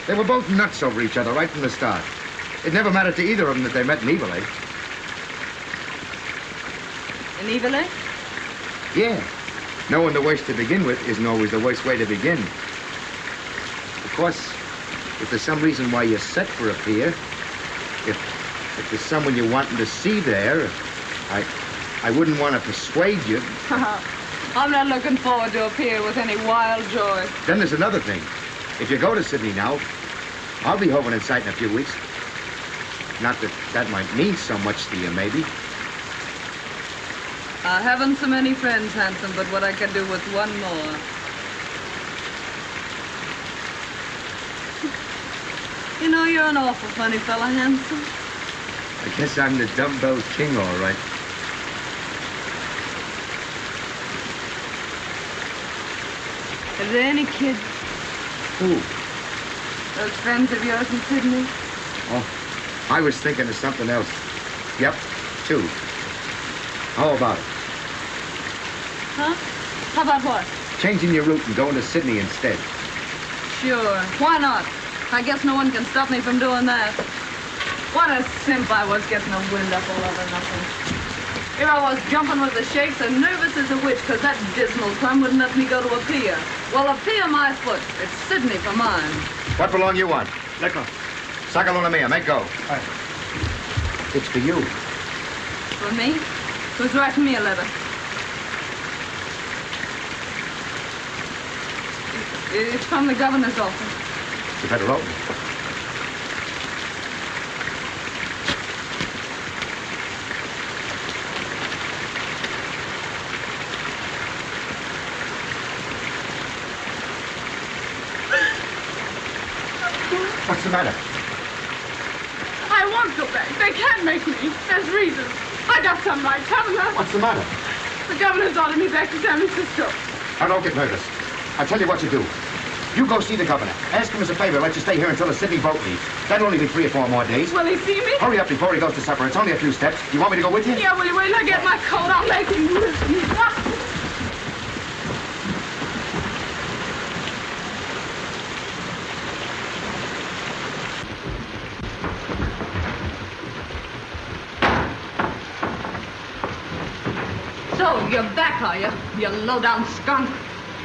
They were both nuts over each other right from the start. It never mattered to either of them that they met in Iwelei
In Iwelei
Yeah. Knowing the worst to begin with isn't always the worst way to begin. Of course, if there's some reason why you're set for Apia, if if there's someone you're wanting to see there, I I wouldn't want to persuade you.
I'm not looking forward to Apia with any wild joy.
Then there's another thing. If you go to Sydney now, I'll be hoping in sight in a few weeks. Not that that might mean so much to you, maybe.
Uh, I haven't so many friends, handsome, but what I could do with one more. You know, you're an awful funny fella, Hanson.
I guess I'm the dumbbell king, all right.
Are there any kids?
Who?
Those friends of yours in Sydney?
Oh, I was thinking of something else. Yep, two. How about it?
Huh? How about what?
Changing your route and going to Sydney instead.
Sure. Why not? I guess no one can stop me from doing that. What a simp I was getting a wind up all over nothing. Here I was jumping with the shakes and nervous as a witch because that dismal crumb wouldn't let me go to Apia. Well, a pier my foot. It's Sydney for mine.
What belong you want? Liquor. Sagalona mia, make go. It's for you.
For me? Who's writing me a letter? It's from the governor's office.
You better open it. The matter?
I won't go back. They can't make me. There's reasons. I got some right, haven't
What's the matter?
The governor's ordered me back to San Francisco.
Now, don't get nervous. I'll tell you what you do. You go see the governor. Ask him as a favor, let you stay here until the Sydney boat leaves. That'll only be three or four more days.
Will he see me?
Hurry up before he goes to supper. It's only a few steps. You want me to go with you?
Yeah, will you wait till I get my coat? I'll make him me.
So, you're back, are you? You low-down skunk.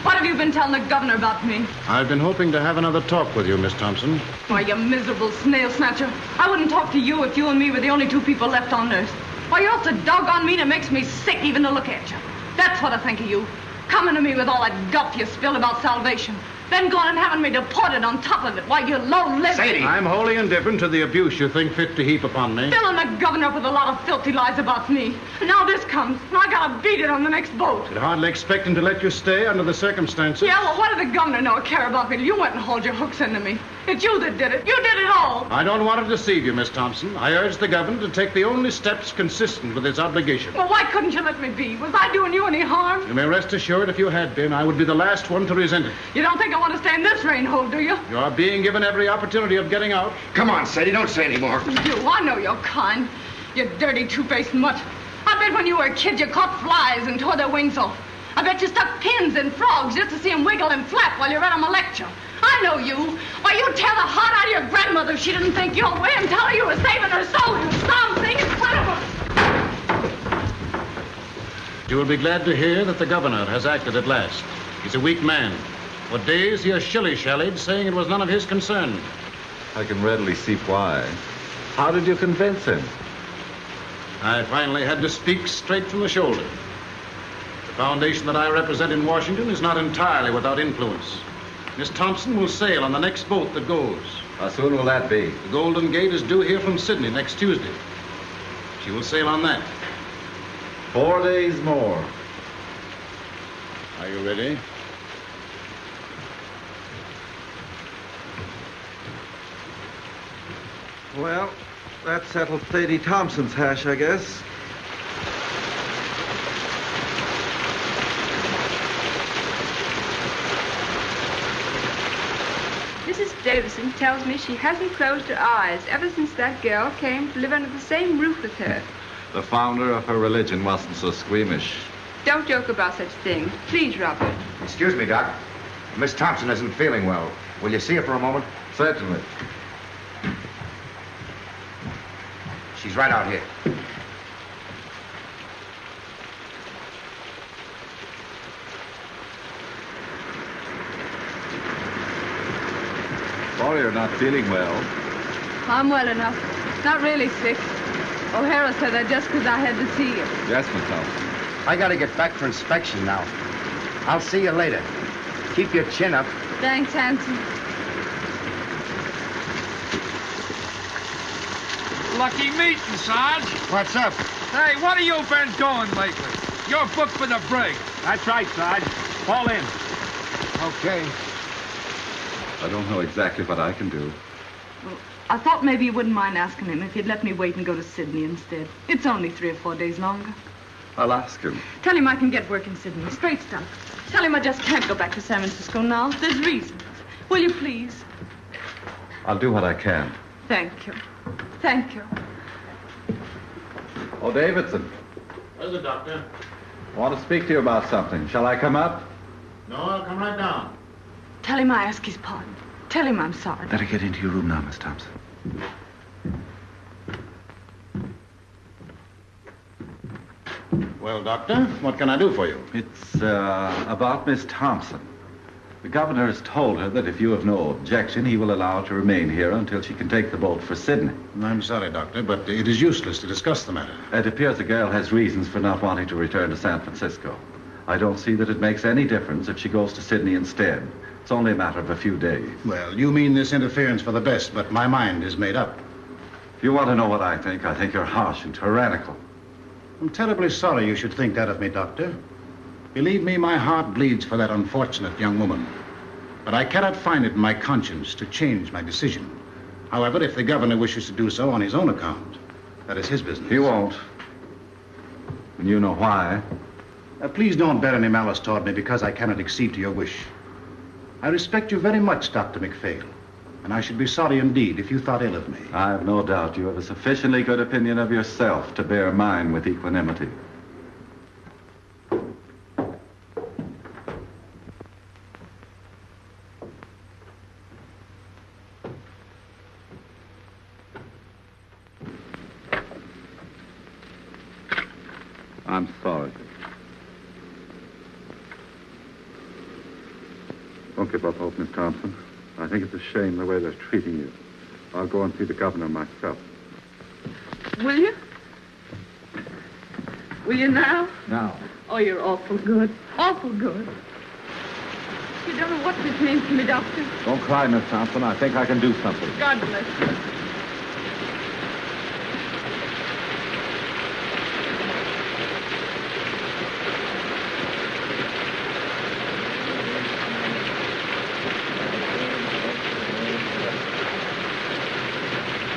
What have you been telling the governor about me?
I've been hoping to have another talk with you, Miss Thompson.
Why, you miserable snail snatcher. I wouldn't talk to you if you and me were the only two people left on Earth. Why, you're so doggone mean it makes me sick even to look at you. That's what I think of you. Coming to me with all that guff you spilled about salvation. Then going and having me deported on top of it. Why, you're low-lived...
I'm wholly indifferent to the abuse you think fit to heap upon me.
Filling the governor up with a lot of filthy lies about me. Now this comes, and I gotta beat it on the next boat.
I'd hardly expect him to let you stay under the circumstances.
Yeah, well, what did the governor know or care about me? You went and hauled your hooks into me. It's you that did it. You did it all.
I don't want to deceive you, Miss Thompson. I urge the governor to take the only steps consistent with his obligation.
Well, why couldn't you let me be? Was I doing you any harm?
You may rest assured if you had been, I would be the last one to resent it.
You don't think I want to stay in this rain hole, do you?
You are being given every opportunity of getting out.
Come on, Sadie, don't say any more.
You, I know you're kind. You dirty two-faced mutt. I bet when you were a kid you caught flies and tore their wings off. I bet you stuck pins in frogs just to see them wiggle and flap while you read them a lecture. I know you. Why, you'd tear the heart out of your grandmother if she didn't think your way and tell her you were saving her soul, you something in front of her.
You will be glad to hear that the governor has acted at last. He's a weak man. For days he has shilly-shallied, saying it was none of his concern.
I can readily see why. How did you convince him?
I finally had to speak straight from the shoulder. The foundation that I represent in Washington is not entirely without influence. Miss Thompson will sail on the next boat that goes.
How soon will that be?
The Golden Gate is due here from Sydney next Tuesday. She will sail on that.
Four days more.
Are you ready?
Well, that settled Sadie Thompson's hash, I guess.
Mrs. Davidson tells me she hasn't closed her eyes ever since that girl came to live under the same roof with her.
The founder of her religion wasn't so squeamish.
Don't joke about such things. Please, Robert.
Excuse me, Doc. Miss Thompson isn't feeling well. Will you see her for a moment?
Certainly.
She's right out here.
Sorry you're not feeling well.
I'm well enough. Not really sick. O'Hara said that just because I had to see you.
Yes, Miss Thompson.
I gotta get back for inspection now. I'll see you later. Keep your chin up.
Thanks, Hanson.
Lucky meeting, Sarge.
What's up?
Hey, what have you been doing lately? You're booked for the brig.
That's right, Sarge. Fall in.
Okay.
I don't know exactly what I can do.
Well, I thought maybe you wouldn't mind asking him if he'd let me wait and go to Sydney instead. It's only three or four days longer.
I'll ask him.
Tell him I can get work in Sydney. Straight stuff. Tell him I just can't go back to San Francisco now. There's reasons. Will you please?
I'll do what I can.
Thank you. Thank you.
Oh, Davidson,
Where's the doctor?
I want to speak to you about something. Shall I come up?
No, I'll come right down.
Tell him I ask his pardon. Tell him I'm sorry.
Better get into your room now, Miss Thompson.
Well, Doctor, what can I do for you?
It's uh, about Miss Thompson. The governor has told her that if you have no objection, he will allow her to remain here until she can take the boat for Sydney.
I'm sorry, Doctor, but it is useless to discuss the matter.
It appears the girl has reasons for not wanting to return to San Francisco. I don't see that it makes any difference if she goes to Sydney instead. It's only a matter of a few days.
Well, you mean this interference for the best, but my mind is made up.
If you want to know what I think, I think you're harsh and tyrannical.
I'm terribly sorry you should think that of me, Doctor. Believe me, my heart bleeds for that unfortunate young woman. But I cannot find it in my conscience to change my decision. However, if the governor wishes to do so on his own account, that is his business.
He won't. And you know why.
Uh, please don't bear any malice toward me because I cannot accede to your wish. I respect you very much, Dr. McPhail, and I should be sorry indeed if you thought ill of me.
I have no doubt you have a sufficiently good opinion of yourself to bear mine with equanimity. I'm sorry. Don't give up hope, Miss Thompson. I think it's a shame the way they're treating you. I'll go and see the governor myself.
Will you? Will you now?
Now.
Oh, you're awful good. Awful good. You don't know what this means to me, Doctor.
Don't cry, Miss Thompson. I think I can do something.
God bless you.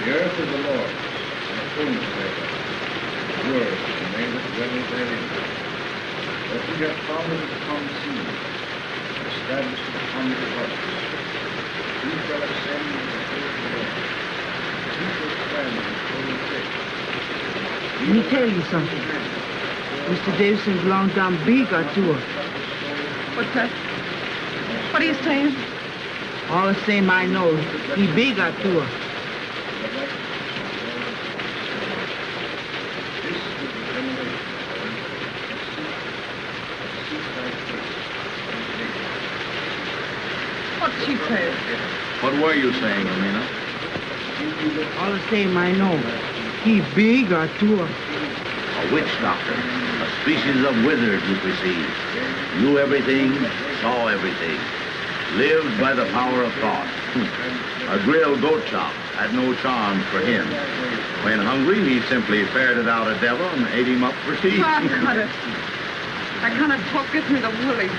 The earth is the Lord, and the fullness thereof. The world and they that dwell therein. But he hath founded it upon the sea, and established it upon the waters. Who shall ascend into the hill of the Lord? Who shall stand in his holy place?
Let me tell you something. Mr. long belongs down big or tour.
What's that? What are you saying?
All the same I know, he big or tour.
What's she saying?
What were you saying, Amina?
All the same I know, he big or tour.
A witch doctor, a species of wizard, you perceive. Knew everything, saw everything. Lived by the power of thought. a grilled goat chop had no charms for him. When hungry, he simply ferreted out a devil and ate him up for tea.
I got it. I cannot talk. Get me the woolly.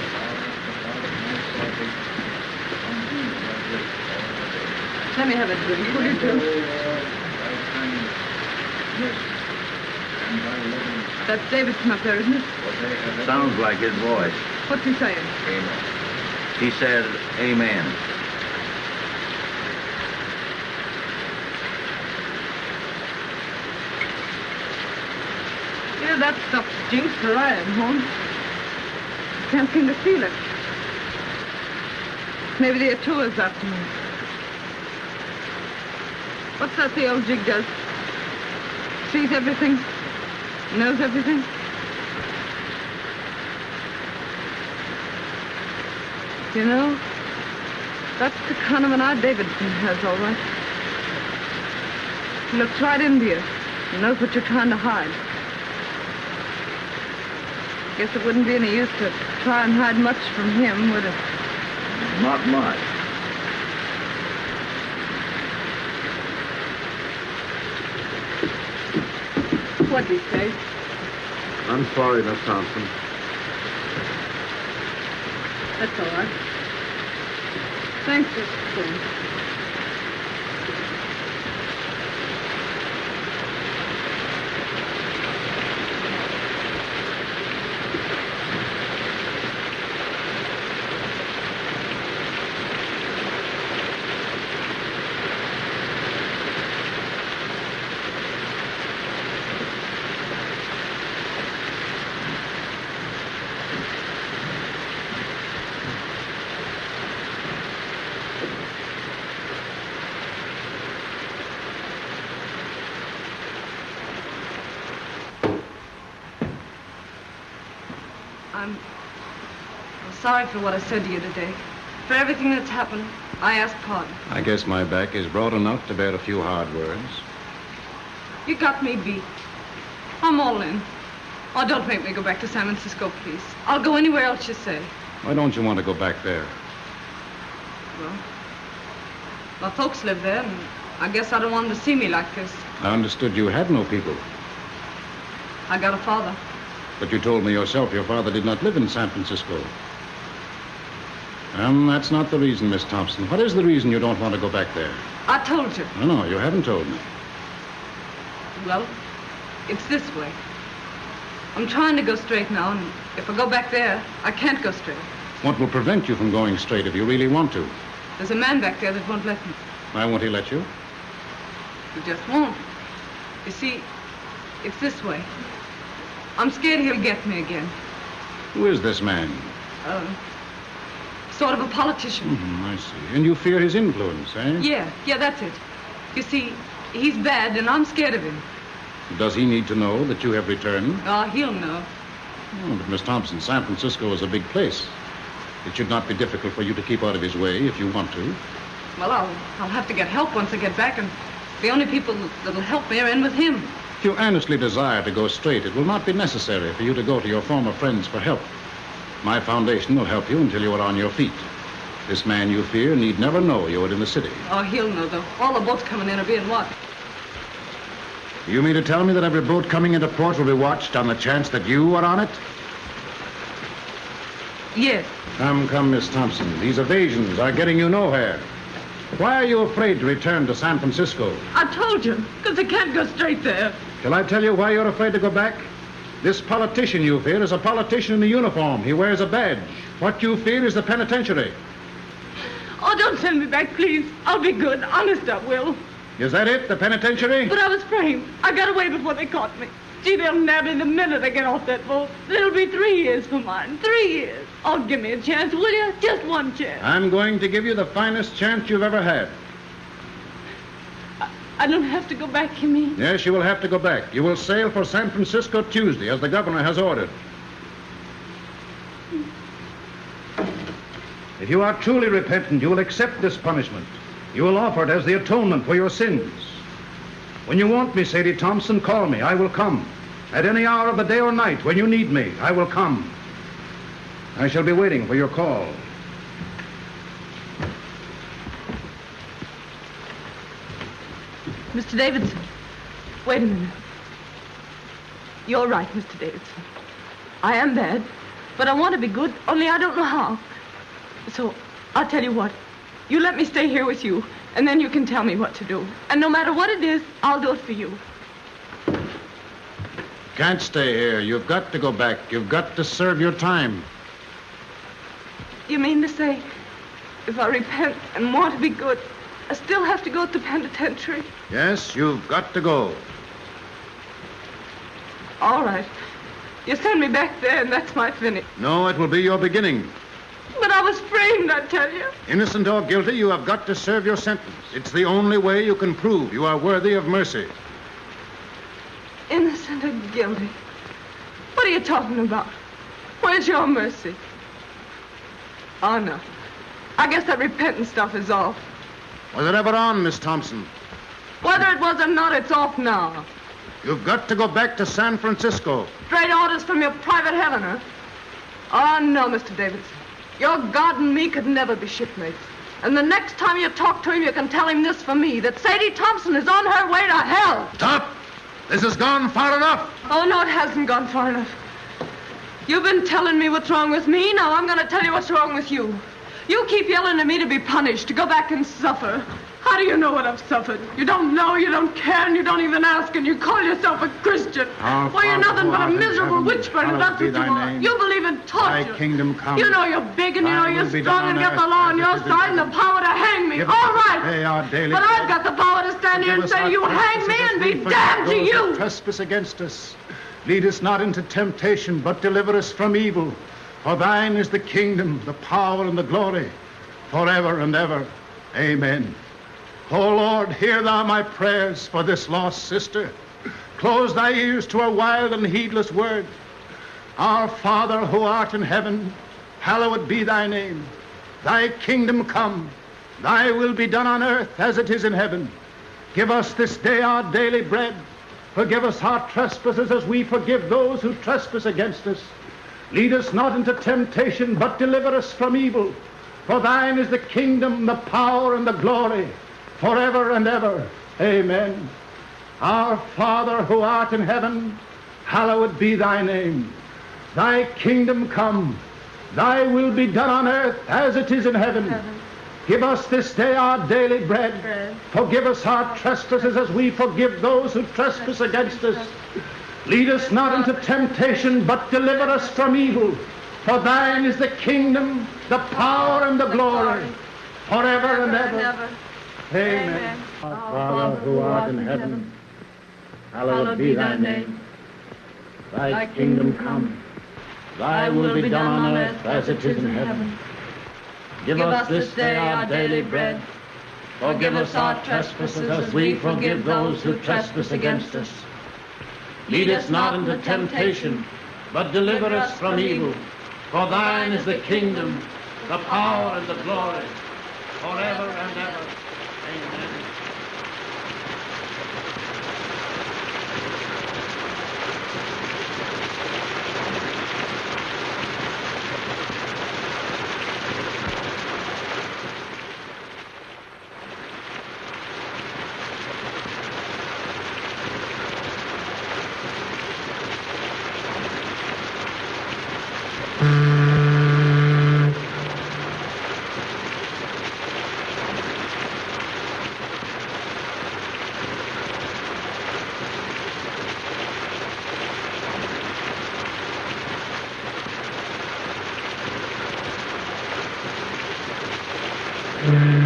Let me have a drink, will you, Jim? That's Davidson up there, isn't it?
Sounds like his voice.
What's he saying? Amen.
He said, Amen.
Yeah, that stuff stinks where I am, home. Can't seem to feel it. Maybe the Atua's after me. What's that the old jig does? Sees everything? Knows everything? You know, that's the kind of an eye Davidson has, all right. He looks right into you. He knows what you're trying to hide. Guess it wouldn't be any use to try and hide much from him, would it?
Not much.
What'd he say?
I'm sorry, Miss Thompson.
That's all right. Thanks, Mr. I'm, I'm sorry for what I said to you today. For everything that's happened, I ask pardon.
I guess my back is broad enough to bear a few hard words.
You got me beat. I'm all in. Oh, don't make me go back to San Francisco, please. I'll go anywhere else you say.
Why don't you want to go back there?
Well, my folks live there, and I guess I don't want them to see me like this.
I understood you had no people.
I got a father.
But you told me yourself your father did not live in San Francisco. Um, that's not the reason, Miss Thompson. What is the reason you don't want to go back there?
I told you.
No, no, you haven't told me.
Well, it's this way. I'm trying to go straight now, and if I go back there, I can't go straight.
What will prevent you from going straight if you really want to?
There's a man back there that won't let me.
Why won't he let you?
He just won't. You see, it's this way. I'm scared he'll get me again.
Who is this man?
Uh, sort of a politician.
Hmm, I see. And you fear his influence, eh?
Yeah, yeah, that's it. You see, he's bad, and I'm scared of him.
Does he need to know that you have returned?
Oh, he'll know.
Oh, but Miss Thompson, San Francisco is a big place. It should not be difficult for you to keep out of his way if you want to.
Well, I'll, I'll have to get help once I get back, and the only people that'll help me are in with him.
If you earnestly desire to go straight, it will not be necessary for you to go to your former friends for help. My foundation will help you until you are on your feet. This man you fear need never know you are in the city.
Oh, he'll know, though. All the boats coming in are being watched.
Do you mean to tell me that every boat coming into port will be watched on the chance that you are on it?
Yes.
Come, come, Miss Thompson. These evasions are getting you nowhere. Why are you afraid to return to San Francisco?
I told you, because I can't go straight there.
Shall I tell you why you're afraid to go back? This politician you fear is a politician in a uniform. He wears a badge. What you fear is the penitentiary.
Oh, don't send me back, please. I'll be good. Honest, I will.
Is that it, the penitentiary?
But I was framed. I got away before they caught me. Gee, they'll nab me the minute I get off that boat. It'll be three years for mine. Three years. Oh, give me a chance, will you? Just one chance.
I'm going to give you the finest chance you've ever had.
I don't have to go back, you mean?
Yes, you will have to go back. You will sail for San Francisco Tuesday, as the governor has ordered. If you are truly repentant, you will accept this punishment. You will offer it as the atonement for your sins. When you want me, Sadie Thompson, call me. I will come. At any hour of the day or night, when you need me, I will come. I shall be waiting for your call.
Mr. Davidson, wait a minute. You're right, Mr. Davidson. I am bad, but I want to be good, only I don't know how. So, I'll tell you what. You let me stay here with you, and then you can tell me what to do. And no matter what it is, I'll do it for you.
Can't stay here. You've got to go back. You've got to serve your time.
You mean to say, if I repent and want to be good, I still have to go to the penitentiary?
Yes, you've got to go.
All right. You send me back there, and that's my finish.
No, it will be your beginning.
But I was framed, I tell you.
Innocent or guilty, you have got to serve your sentence. It's the only way you can prove you are worthy of mercy.
Innocent or guilty? What are you talking about? Where's your mercy? Oh, no. I guess that repentant stuff is off.
Was it ever on, Miss Thompson?
Whether it was or not, it's off now.
You've got to go back to San Francisco.
Straight orders from your private Helena. Oh, ah, no, Mr. Davidson. Your God and me could never be shipmates. And the next time you talk to him, you can tell him this for me, that Sadie Thompson is on her way to hell.
Stop! This has gone far enough.
Oh, no, it hasn't gone far enough. You've been telling me what's wrong with me. Now I'm going to tell you what's wrong with you. You keep yelling at me to be punished, to go back and suffer. How do you know what I've suffered? You don't know, you don't care, and you don't even ask, and you call yourself a Christian.
Our
Why, you're nothing but a miserable witch burner, that's what you are.
name.
You believe in
Thy
torture.
kingdom come.
You know you're big, and you know you're strong, and have the law on your
it is in
side and the power to hang me.
All right.
All
us this
right.
day our daily
But I've got the power to stand here and say, you hang me and be damned to you.
Trespass against us. Lead us not into temptation, but deliver us from evil. For thine is the kingdom, the power, and the glory, forever and ever. Amen. O Lord, hear thou my prayers for this lost sister. Close thy ears to her wild and heedless words. Our Father who art in heaven, hallowed be thy name. Thy kingdom come, thy will be done on earth as it is in heaven. Give us this day our daily bread. Forgive us our trespasses as we forgive those who trespass against us. Lead us not into temptation, but deliver us from evil. For thine is the kingdom, the power, and the glory, forever and ever. Amen. Our Father who art in heaven, hallowed be thy name. Thy kingdom come, thy will be done on earth as it is in heaven. Give us this day our daily bread. Forgive us our trespasses as we forgive those who trespass against us. Lead us not into temptation, but deliver us from evil. For thine is the kingdom, the power, and the glory, forever and ever. Amen. Our Father who art in heaven, hallowed be thy name. Thy kingdom come. Thy will be done on earth as it is in heaven. Give us this day our daily bread. Forgive us our trespasses as we forgive those who trespass against us. Lead us not into temptation, but deliver us from evil. For thine is the kingdom, the power, and the glory, forever and ever. Amen.
You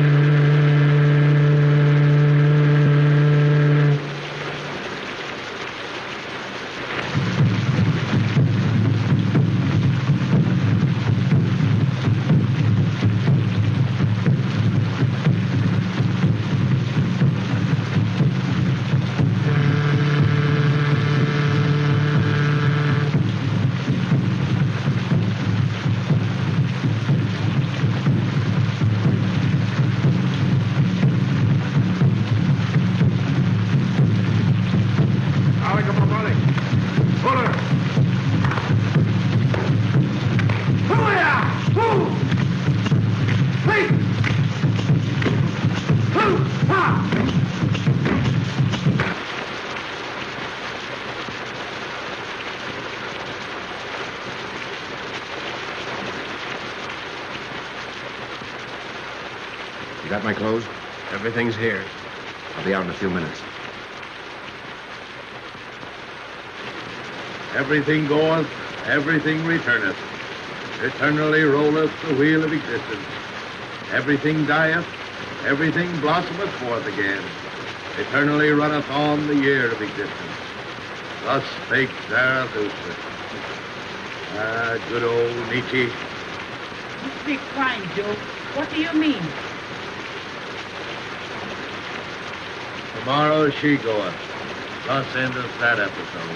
clothes?
Everything's here.
I'll be out in a few minutes.
Everything goeth, everything returneth. Eternally rolleth the wheel of existence. Everything dieth, everything blossometh forth again. Eternally runneth on the year of existence. Thus spake Zarathustra. Ah, good old Nietzsche.
You speak fine, Joe. What do you mean?
Tomorrow she goeth. Thus endeth that episode.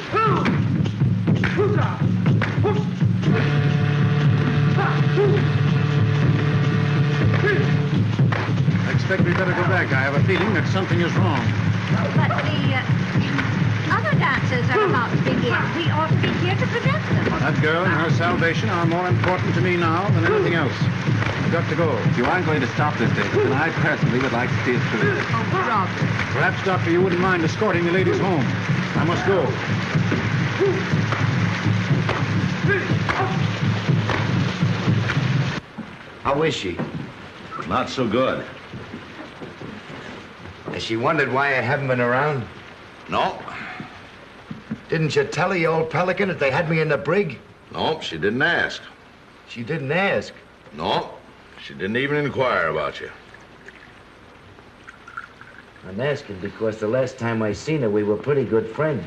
I expect we better go back. I have a feeling that something is wrong.
But the uh, other dancers are about to begin. We ought to be here to prevent them.
That girl and her salvation are more important to me now than anything else. I've got to go.
If you aren't going to stop this, David, then I personally would like to see it through.
Oh, Rob.
Perhaps, Doctor, you wouldn't mind escorting the ladies home. I must go.
How is she?
Not so good.
Has she wondered why I haven't been around?
No.
Didn't you tell her, you old pelican, that they had me in the brig?
No, she didn't ask.
She didn't ask.
No, she didn't even inquire about you.
I'm asking because the last time I seen her, we were pretty good friends.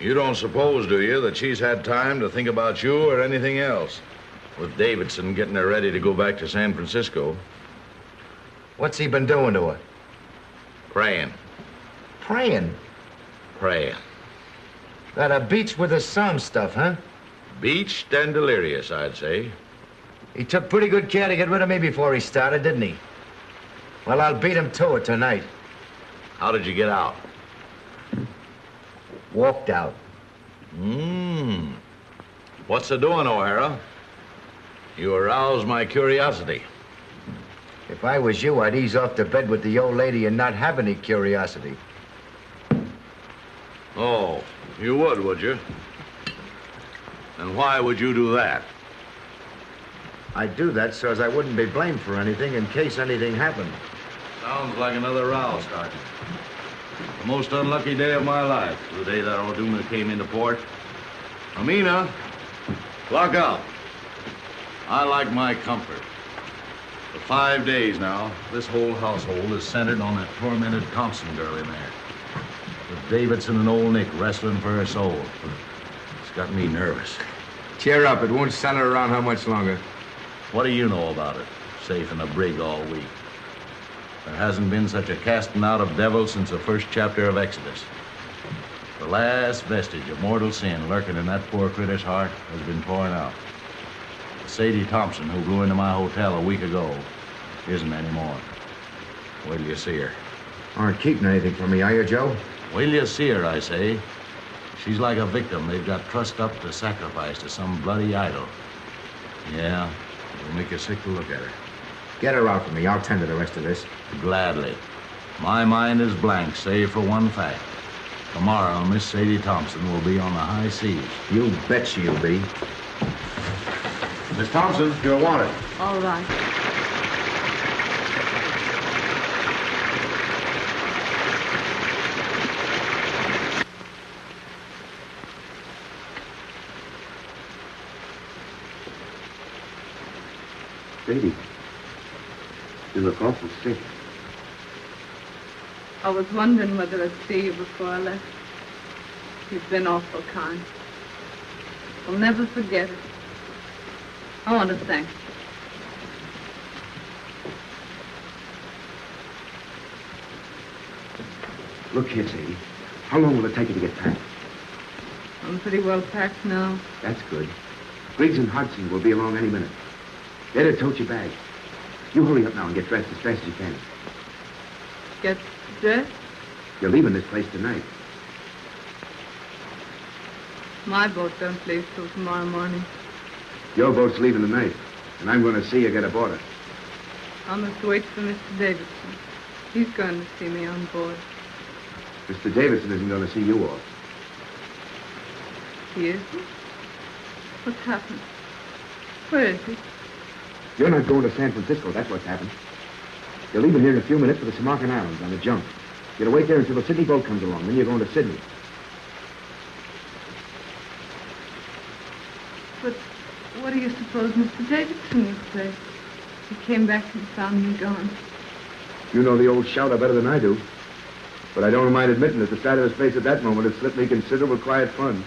You don't suppose, do you, that she's had time to think about you or anything else? With Davidson getting her ready to go back to San Francisco.
What's he been doing to her?
Praying.
Praying.
Praying.
That a beats with the some stuff, huh?
Beached and delirious, I'd say.
He took pretty good care to get rid of me before he started, didn't he? Well, I'll beat him to it tonight.
How did you get out?
Walked out.
Mmm. What's the doing, O'Hara? You arouse my curiosity.
If I was you, I'd ease off to bed with the old lady and not have any curiosity.
Oh, you would, would you? And why would you do that?
I'd do that so as I wouldn't be blamed for anything in case anything happened.
Sounds like another row, Sergeant. The most unlucky day of my life, the day that Orduna came into port. Amina, lock up. I like my comfort. For five days now, this whole household is centered on that tormented Thompson girl in there. With Davidson and old Nick wrestling for her soul. It's got me nervous.
Cheer up. It won't center around how much longer.
What do you know about it? Safe in a brig all week. There hasn't been such a casting out of devils since the first chapter of Exodus. The last vestige of mortal sin lurking in that poor critter's heart has been torn out. Sadie Thompson, who blew into my hotel a week ago, isn't anymore. Wait till you see her.
Aren't keeping anything from me, are you, Joe?
Wait till you see her, I say. She's like a victim they've got trussed up to sacrifice to some bloody idol. Yeah, it'll make you sick to look at her.
Get her out for me. I'll tend to the rest of this.
Gladly. My mind is blank, save for one fact. Tomorrow, Miss Sadie Thompson will be on the high seas.
You bet she'll be.
Miss Thompson, you're wanted.
All right.
Sadie, you look awful sick.
I was wondering whether I'd see you before I left. You've been awful kind. I'll never forget it. I want to thank you.
Look here, Sadie. How long will it take you to get packed?
I'm pretty well packed now.
That's good. Briggs and Hudson will be along any minute. They're tote your bag. You hurry up now and get dressed as fast as you can.
Get dressed?
You're leaving this place tonight.
My boat don't leave till tomorrow morning.
Your boat's leaving tonight, and I'm going to see you get aboard it.
I must wait for Mr. Davidson. He's going to see me on board.
Mr. Davidson isn't going to see you off.
He isn't? What's happened? Where is he?
You're not going to San Francisco, that's what's happened. You're leaving here in a few minutes for the Samarkand Islands on the junk. You're to wait there until the Sydney boat comes along, then you're going to Sydney.
But what do you suppose Mr. Davidson would say? He came back and found me gone.
You know the old shouter better than I do. But I don't mind admitting that the sight of his face at that moment had slipped me considerable quiet fun.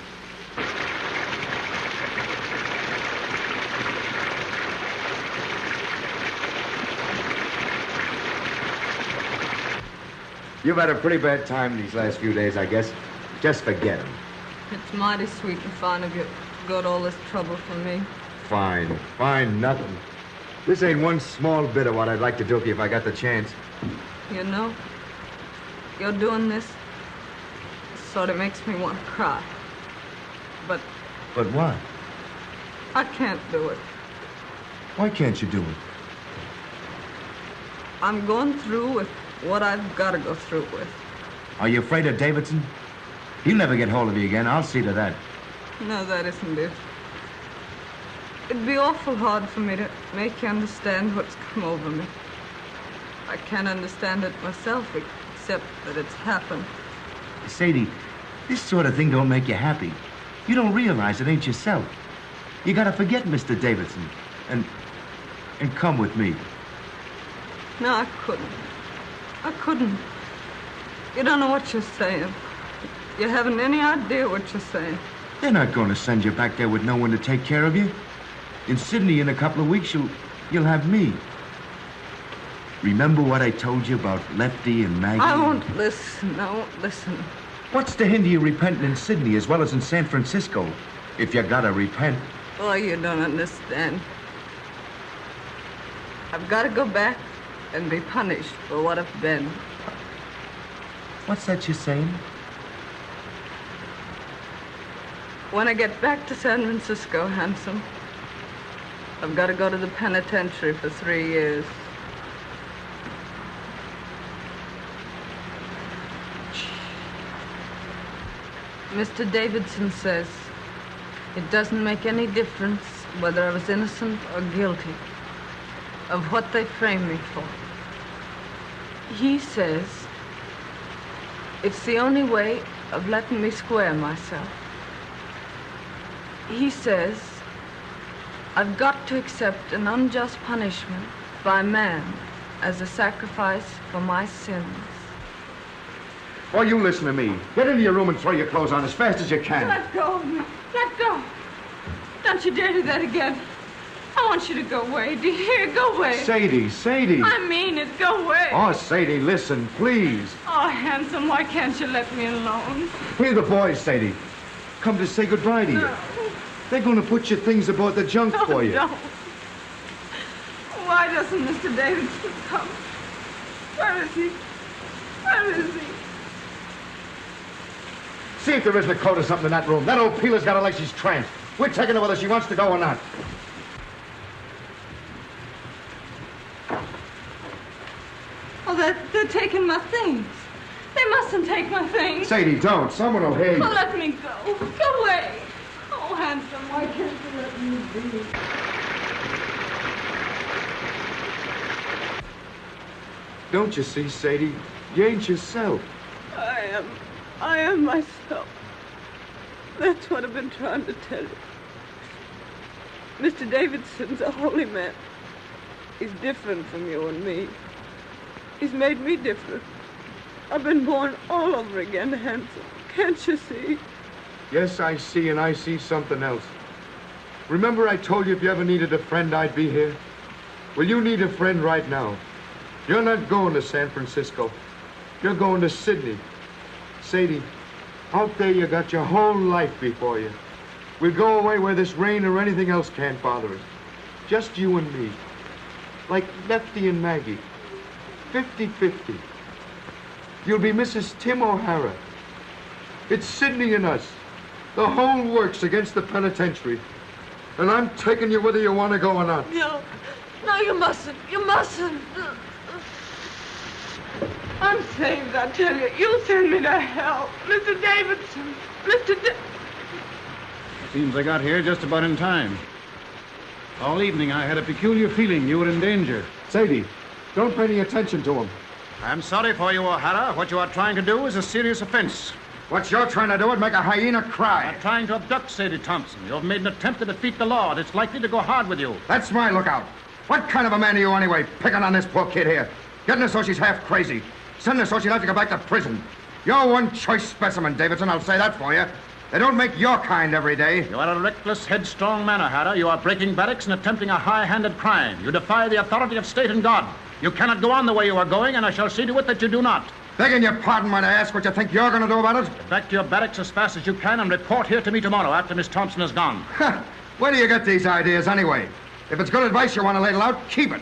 You've had a pretty bad time these last few days, I guess. Just forget him.
It's mighty sweet and fine of you to go to all this trouble for me.
Fine. Fine, nothing. This ain't one small bit of what I'd like to do for you if I got the chance.
You know, you're doing this sort of makes me want to cry. But
But what?
I can't do it.
Why can't you do it?
I'm going through with what I've got to go through with.
Are you afraid of Davidson? He'll never get hold of you again. I'll see to that.
No, that isn't it. It'd be awful hard for me to make you understand what's come over me. I can't understand it myself, except that it's happened.
Sadie, this sort of thing don't make you happy. You don't realize it ain't yourself. You gotta forget Mr. Davidson and and come with me.
No, I couldn't. I couldn't. You don't know what you're saying. You haven't any idea what you're saying.
They're not going to send you back there with no one to take care of you. In Sydney, in a couple of weeks, you'll you'll have me. Remember what I told you about Lefty and Maggie?
I won't listen. I won't listen.
What's to hinder you repenting in Sydney as well as in San Francisco? If you gotta repent.
Oh, you don't understand. I've got to go back and be punished for what I've been.
What's that you're saying?
When I get back to San Francisco, Handsome, I've got to go to the penitentiary for three years. Mr. Davidson says it doesn't make any difference whether I was innocent or guilty of what they framed me for. He says it's the only way of letting me square myself. He says I've got to accept an unjust punishment by man as a sacrifice for my sins.
Well, you listen to me. Get into your room and throw your clothes on as fast as you can.
Let go of me. Let go. Don't you dare do that again. I want you to go away. Do you hear? Go away.
Sadie, Sadie.
I mean it. Go away.
Oh, Sadie, listen, please.
Oh, handsome, why can't you let me alone?
Here the boys, Sadie. Come to say goodbye to you.
No.
They're going to put your things aboard the junk
No,
for you.
don't. Why doesn't Mr. Davidson come? Where is he? Where is he?
See if there isn't a coat or something in that room. That old peeler's got her like she's tranced. We're taking her whether she wants to go or not.
They're, they're taking my things. They mustn't take my things.
Sadie, don't. Someone will hear you.
Oh, let me go. Go away. Oh, handsome, why can't you let me be?
Don't you see, Sadie? You ain't yourself.
I am. I am myself. That's what I've been trying to tell you. Mr. Davidson's a holy man. He's different from you and me. He's made me different. I've been born all over again, handsome. Can't you see?
Yes, I see, and I see something else. Remember I told you if you ever needed a friend, I'd be here? Well, you need a friend right now. You're not going to San Francisco. You're going to Sydney. Sadie, out there you got your whole life before you. We'll go away where this rain or anything else can't bother us. Just you and me. Like Lefty and Maggie. 50-50. You'll be Mrs. Tim O'Hara. It's Sydney and us. The whole works against the penitentiary. And I'm taking you whether you want to go or not.
No. No, you mustn't. You mustn't. I'm saved, I tell you. You'll send me to hell. Mr. Davidson. Mr. Da-
Seems I got here just about in time. All evening I had a peculiar feeling you were in danger.
Sadie, don't pay any attention to him.
I'm sorry for you, O'Hara. What you are trying to do is a serious offense.
What you're trying to do is make a hyena cry.
You're trying to abduct Sadie Thompson. You've made an attempt to defeat the law, and it's likely to go hard with you.
That's my lookout. What kind of a man are you anyway, picking on this poor kid here? Getting her so she's half crazy. Sending her so she'll have to go back to prison. You're one choice specimen, Davidson, I'll say that for you. They don't make your kind every day.
You are a reckless, headstrong man, O'Hara. You are breaking barracks and attempting a high-handed crime. You defy the authority of state and God. You cannot go on the way you are going, and I shall see to it that you do not.
Begging your pardon when I ask what you think you're going to do about it?
Get back to your barracks as fast as you can and report here to me tomorrow after Miss Thompson is gone.
Where do you get these ideas anyway? If it's good advice you want to ladle out, keep it.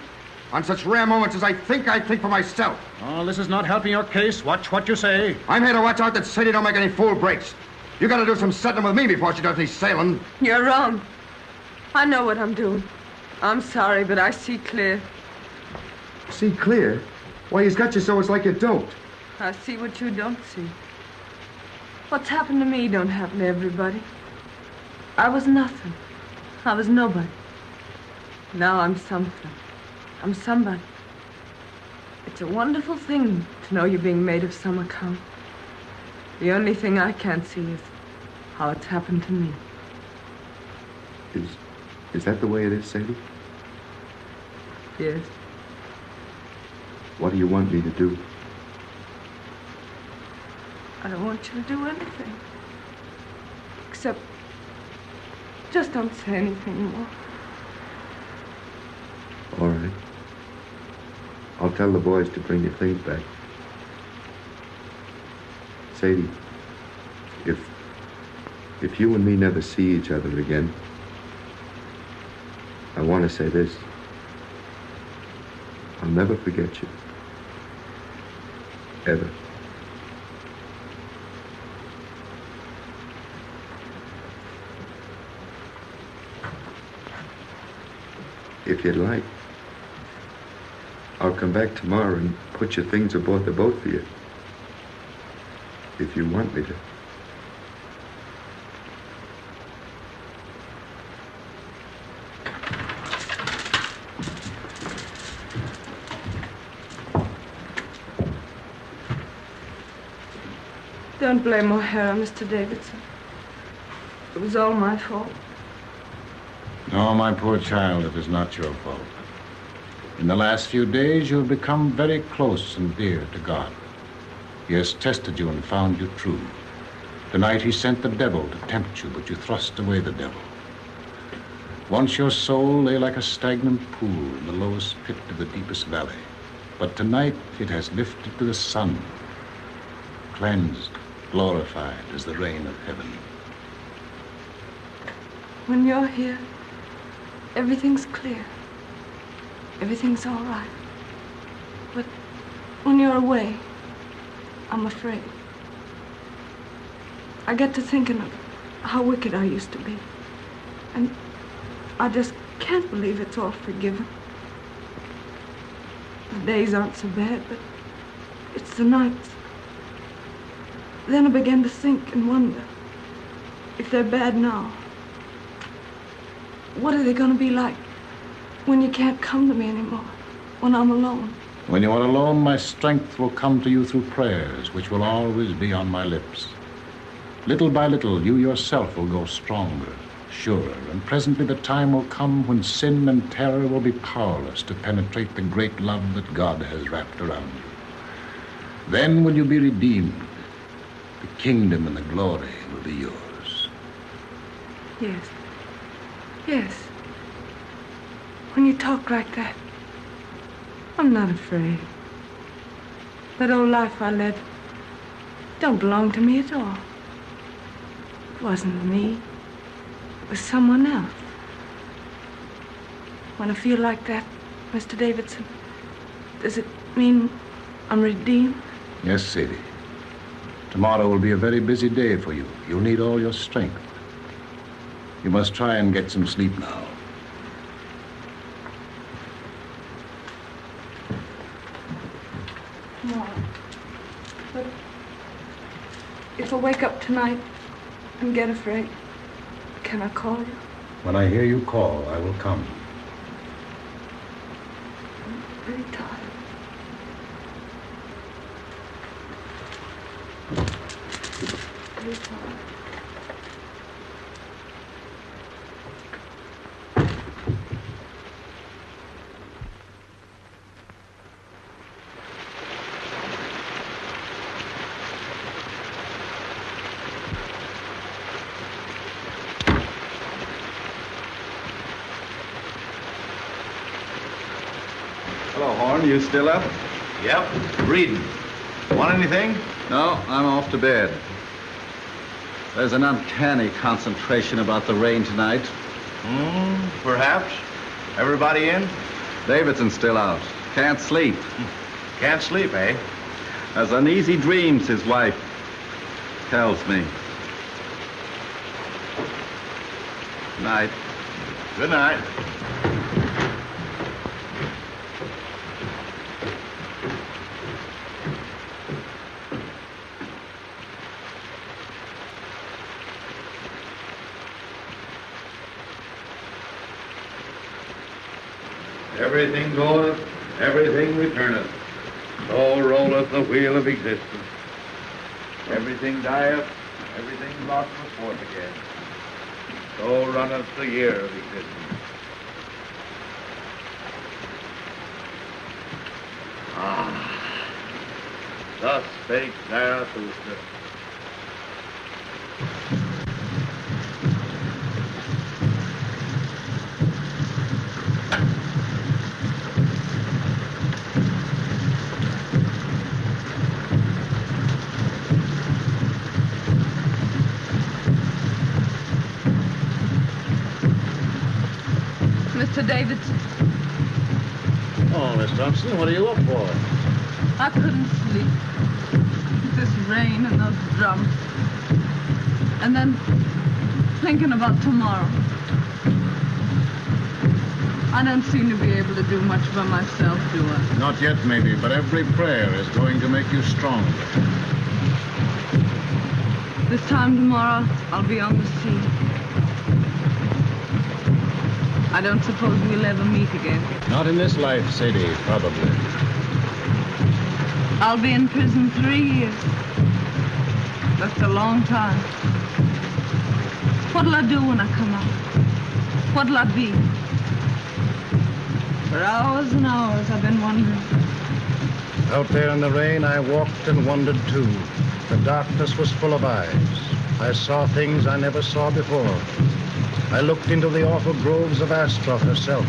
On such rare moments as I think, I think for myself.
Oh, this is not helping your case. Watch what you say.
I'm here to watch out that Sadie don't make any fool breaks. You gotta do some settling with me before she does any sailing.
You're wrong. I know what I'm doing. I'm sorry, but I see clear.
See clear? Why, he's got you so it's like you don't.
I see what you don't see. What's happened to me don't happen to everybody. I was nothing. I was nobody. Now I'm something. I'm somebody. It's a wonderful thing to know you're being made of some account. The only thing I can't see is how it's happened to me.
Is, is that the way it is, Sadie?
Yes.
What do you want me to do?
I don't want you to do anything. Except, just don't say anything more.
All right. I'll tell the boys to bring your things back. Sadie, if If you and me never see each other again, I want to say this. I'll never forget you. If you'd like, I'll come back tomorrow and put your things aboard the boat for you. If you want me to.
Don't blame O'Hara, Mr. Davidson. It was all my fault.
No, my poor child, it is not your fault. In the last few days, you have become very close and dear to God. He has tested you and found you true. Tonight, he sent the devil to tempt you, but you thrust away the devil. Once your soul lay like a stagnant pool in the lowest pit of the deepest valley. But tonight, it has lifted to the sun, cleansed, glorified as the rain of heaven.
When you're here, everything's clear. Everything's all right. But when you're away, I'm afraid. I get to thinking of how wicked I used to be. And I just can't believe it's all forgiven. The days aren't so bad, but it's the nights. Then I began to think and wonder if they're bad now. What are they going to be like when you can't come to me anymore? When I'm alone?
When you are alone, my strength will come to you through prayers, which will always be on my lips. Little by little, you yourself will grow stronger, surer, and presently the time will come when sin and terror will be powerless to penetrate the great love that God has wrapped around you. Then will you be redeemed. The kingdom and the glory will be yours.
Yes. Yes. When you talk like that, I'm not afraid. That old life I led don't belong to me at all. It wasn't me. It was someone else. When I feel like that, Mr. Davidson, does it mean I'm redeemed?
Yes, Sadie. Tomorrow will be a very busy day for you. You'll need all your strength. You must try and get some sleep now.
No. But if I wake up tonight and get afraid, can I call you?
When I hear you call, I will come.
I'm pretty tired. Pretty tired.
Hello, Horn. You still up?
Yep, reading. Want anything?
No, I'm off to bed. There's an uncanny concentration about the rain tonight.
Hmm, perhaps. Everybody in?
Davidson's still out. Can't sleep.
Can't sleep, eh?
Has uneasy dreams, his wife tells me. Good night.
Good night.
Everything goeth, everything returneth. So rolleth the wheel of existence. Everything dieth, everything brought forth again. So runneth the year of existence. Ah, thus spake Zarathustra.
Davidson.
Oh, Miss Thompson, what are you up for?
I couldn't sleep. This rain and those drums. And then thinking about tomorrow. I don't seem to be able to do much by myself, do I?
Not yet, maybe, but every prayer is going to make you stronger.
This time tomorrow, I'll be on the I don't suppose we'll ever meet again.
Not in this life, Sadie, probably.
I'll be in prison three years. That's a long time. What'll I do when I come out? What'll I be? For hours and hours I've been wondering.
Out there in the rain, I walked and wondered too. The darkness was full of eyes. I saw things I never saw before. I looked into the awful groves of Ashtoreth herself.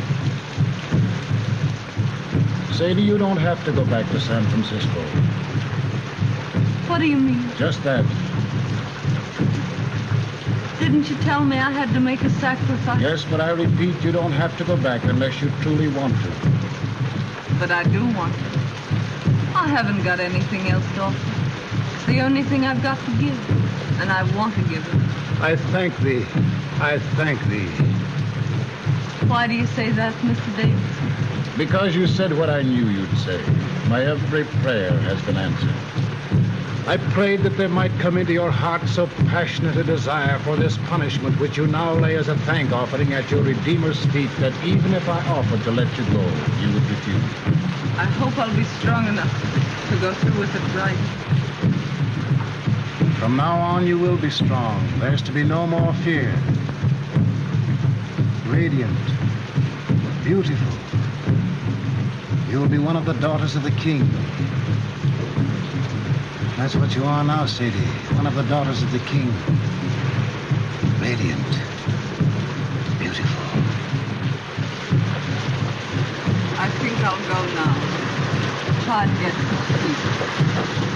Sadie, you don't have to go back to San Francisco.
What do you mean?
Just that.
Didn't you tell me I had to make a sacrifice?
Yes, but I repeat, you don't have to go back unless you truly want to.
But I do want to. I haven't got anything else to offer. It's the only thing I've got to give. And I want to give it.
I thank thee. I thank thee.
Why do you say that, Mr. Davidson?
Because you said what I knew you'd say. My every prayer has been answered. I prayed that there might come into your heart so passionate a desire for this punishment which you now lay as a thank offering at your Redeemer's feet that even if I offered to let you go, you would refuse.
I hope I'll be strong enough to go through with it right.
From now on, you will be strong. There's to be no more fear. Radiant. Beautiful. You'll be one of the daughters of the king. That's what you are now, Sadie. One of the daughters of the king. Radiant. Beautiful.
I think I'll go now. Try and get some sleep.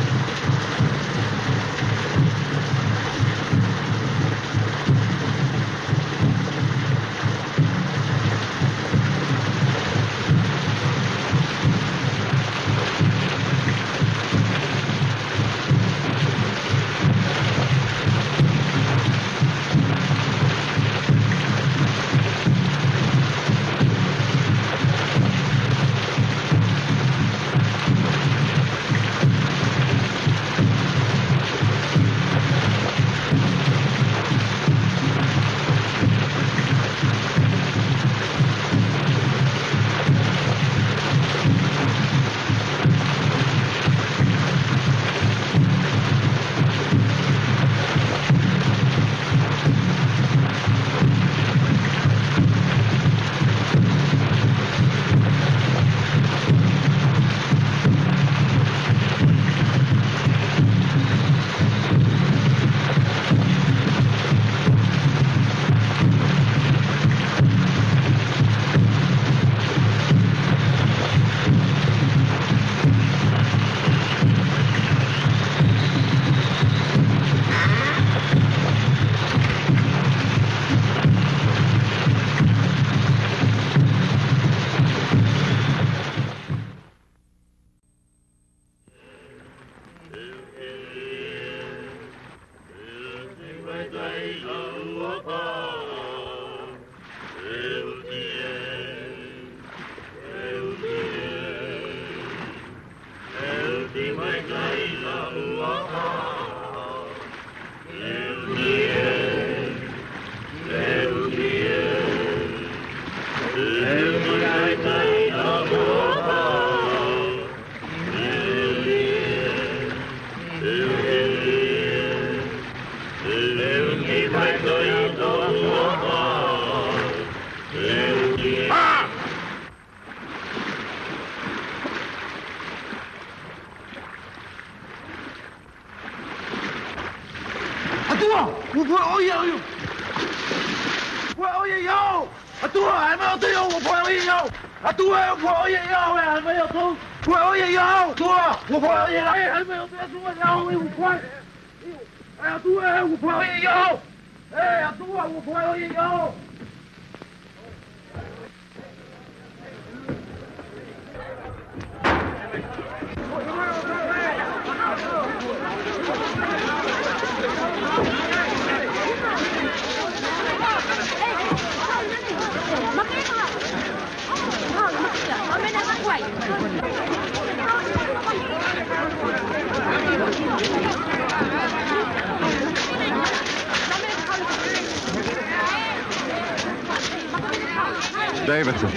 Davidson.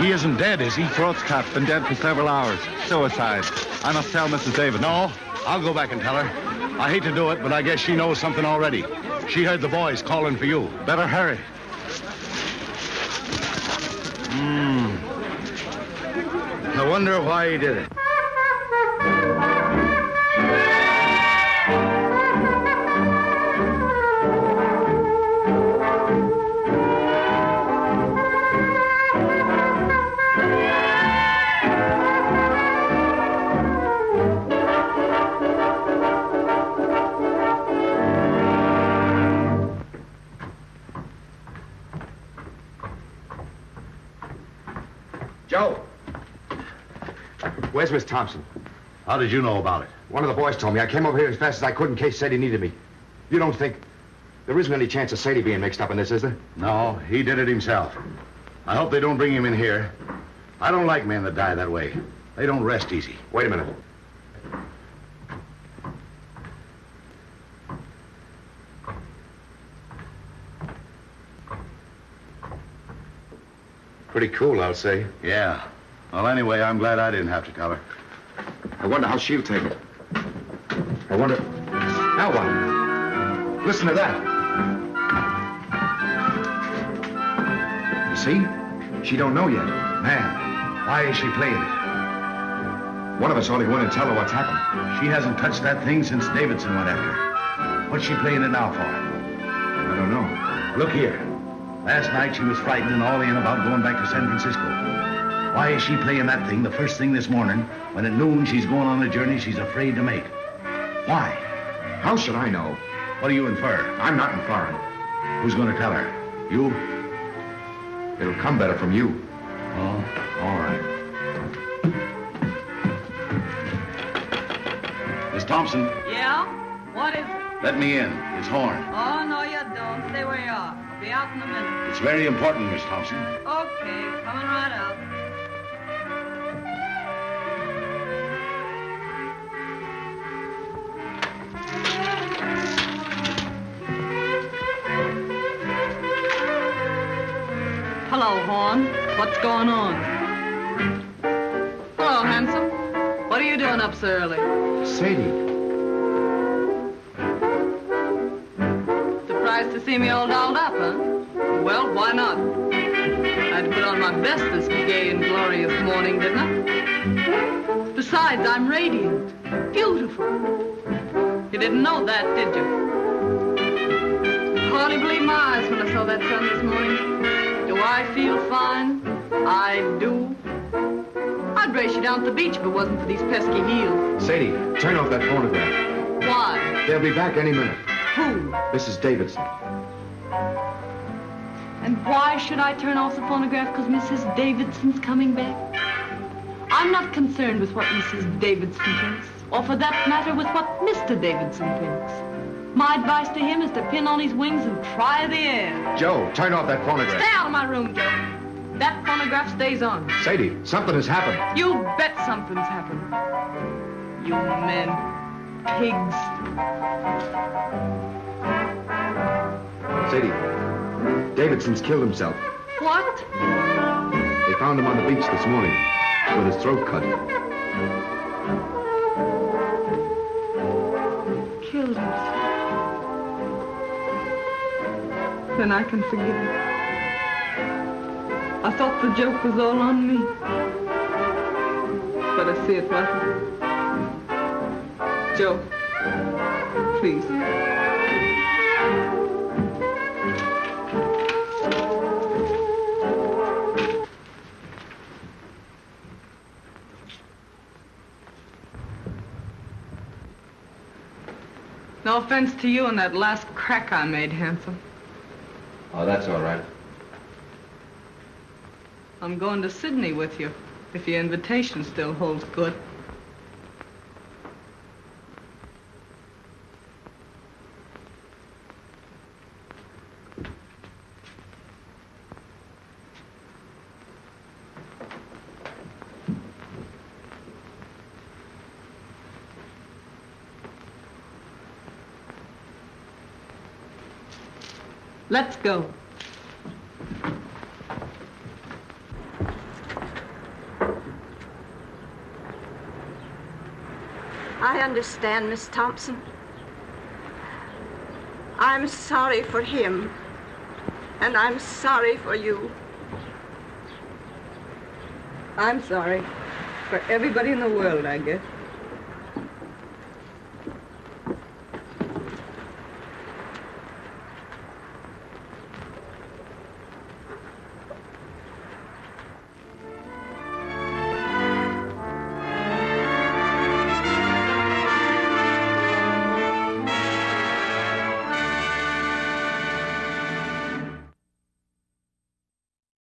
He isn't dead, is he? Throat's cut. Been dead for several hours. Suicide. I must tell Mrs. Davidson.
No, I'll go back and tell her. I hate to do it, but I guess she knows something already. She heard the boys calling for you.
Better hurry.
Hmm. I wonder why he did it.
Miss Thompson?
How did you know about it?
One of the boys told me. I came over here as fast as I could in case Sadie needed me. You don't think... There isn't any chance of Sadie being mixed up in this, is there?
No, he did it himself. I hope they don't bring him in here. I don't like men that die that way. They don't rest easy.
Wait a minute. Pretty cool, I'll say.
Yeah. Well, anyway, I'm glad I didn't have to tell her.
I wonder how she'll take it. I wonder... Now what? Listen to that. You see? She don't know yet.
Man, why is she playing it?
One of us ought to go in and tell her what's happened.
She hasn't touched that thing since Davidson went after her. What's she playing it now for?
I don't know.
Look here. Last night she was frightened and all in about going back to San Francisco. Why is she playing that thing the first thing this morning when at noon she's going on a journey she's afraid to make? Why?
How should I know?
What do you infer?
I'm not inferring.
Who's going to tell her? You?
It'll come better from you.
Oh, all right. Miss Thompson,
Yeah? What is it?
let me in. It's Horn.
Oh, no, you don't. Stay where you are. I'll be out in a minute.
It's very important, Miss Thompson.
Okay, coming right out. Hello, Horn. What's going on? Hello, handsome. What are you doing up so early?
Sadie.
Surprised to see me all dolled up, huh? Well, why not? I had to put on my best this gay and glorious morning, didn't I? Besides, I'm radiant, beautiful. You didn't know that, did you? Hardly believe my eyes when I saw that sun this morning. I feel fine? I do. I'd race you down to the beach if it wasn't for these pesky heels.
Sadie, turn off that phonograph.
Why?
They'll be back any minute.
Who?
Mrs. Davidson.
And why should I turn off the phonograph? Because Mrs. Davidson's coming back? I'm not concerned with what Mrs. Davidson thinks, or for that matter, with what Mr. Davidson thinks. My advice to him is to pin on his wings and try the air.
Joe, turn off that phonograph.
Stay out of my room, Joe. That phonograph stays on.
Sadie, something has happened.
You bet something's happened. You men. Pigs.
Sadie, Davidson's killed himself.
What?
They found him on the beach this morning with his throat cut.
Killed himself. Then I can forgive him. I thought the joke was all on me. But I see it wasn't. Joe, please. No offense to you and that last crack I made, handsome.
Oh, that's all right.
I'm going to Sydney with you, if your invitation still holds good.
Let's go.
I understand, Miss Thompson. I'm sorry for him, and I'm sorry for you.
I'm sorry. For everybody in the world, I guess.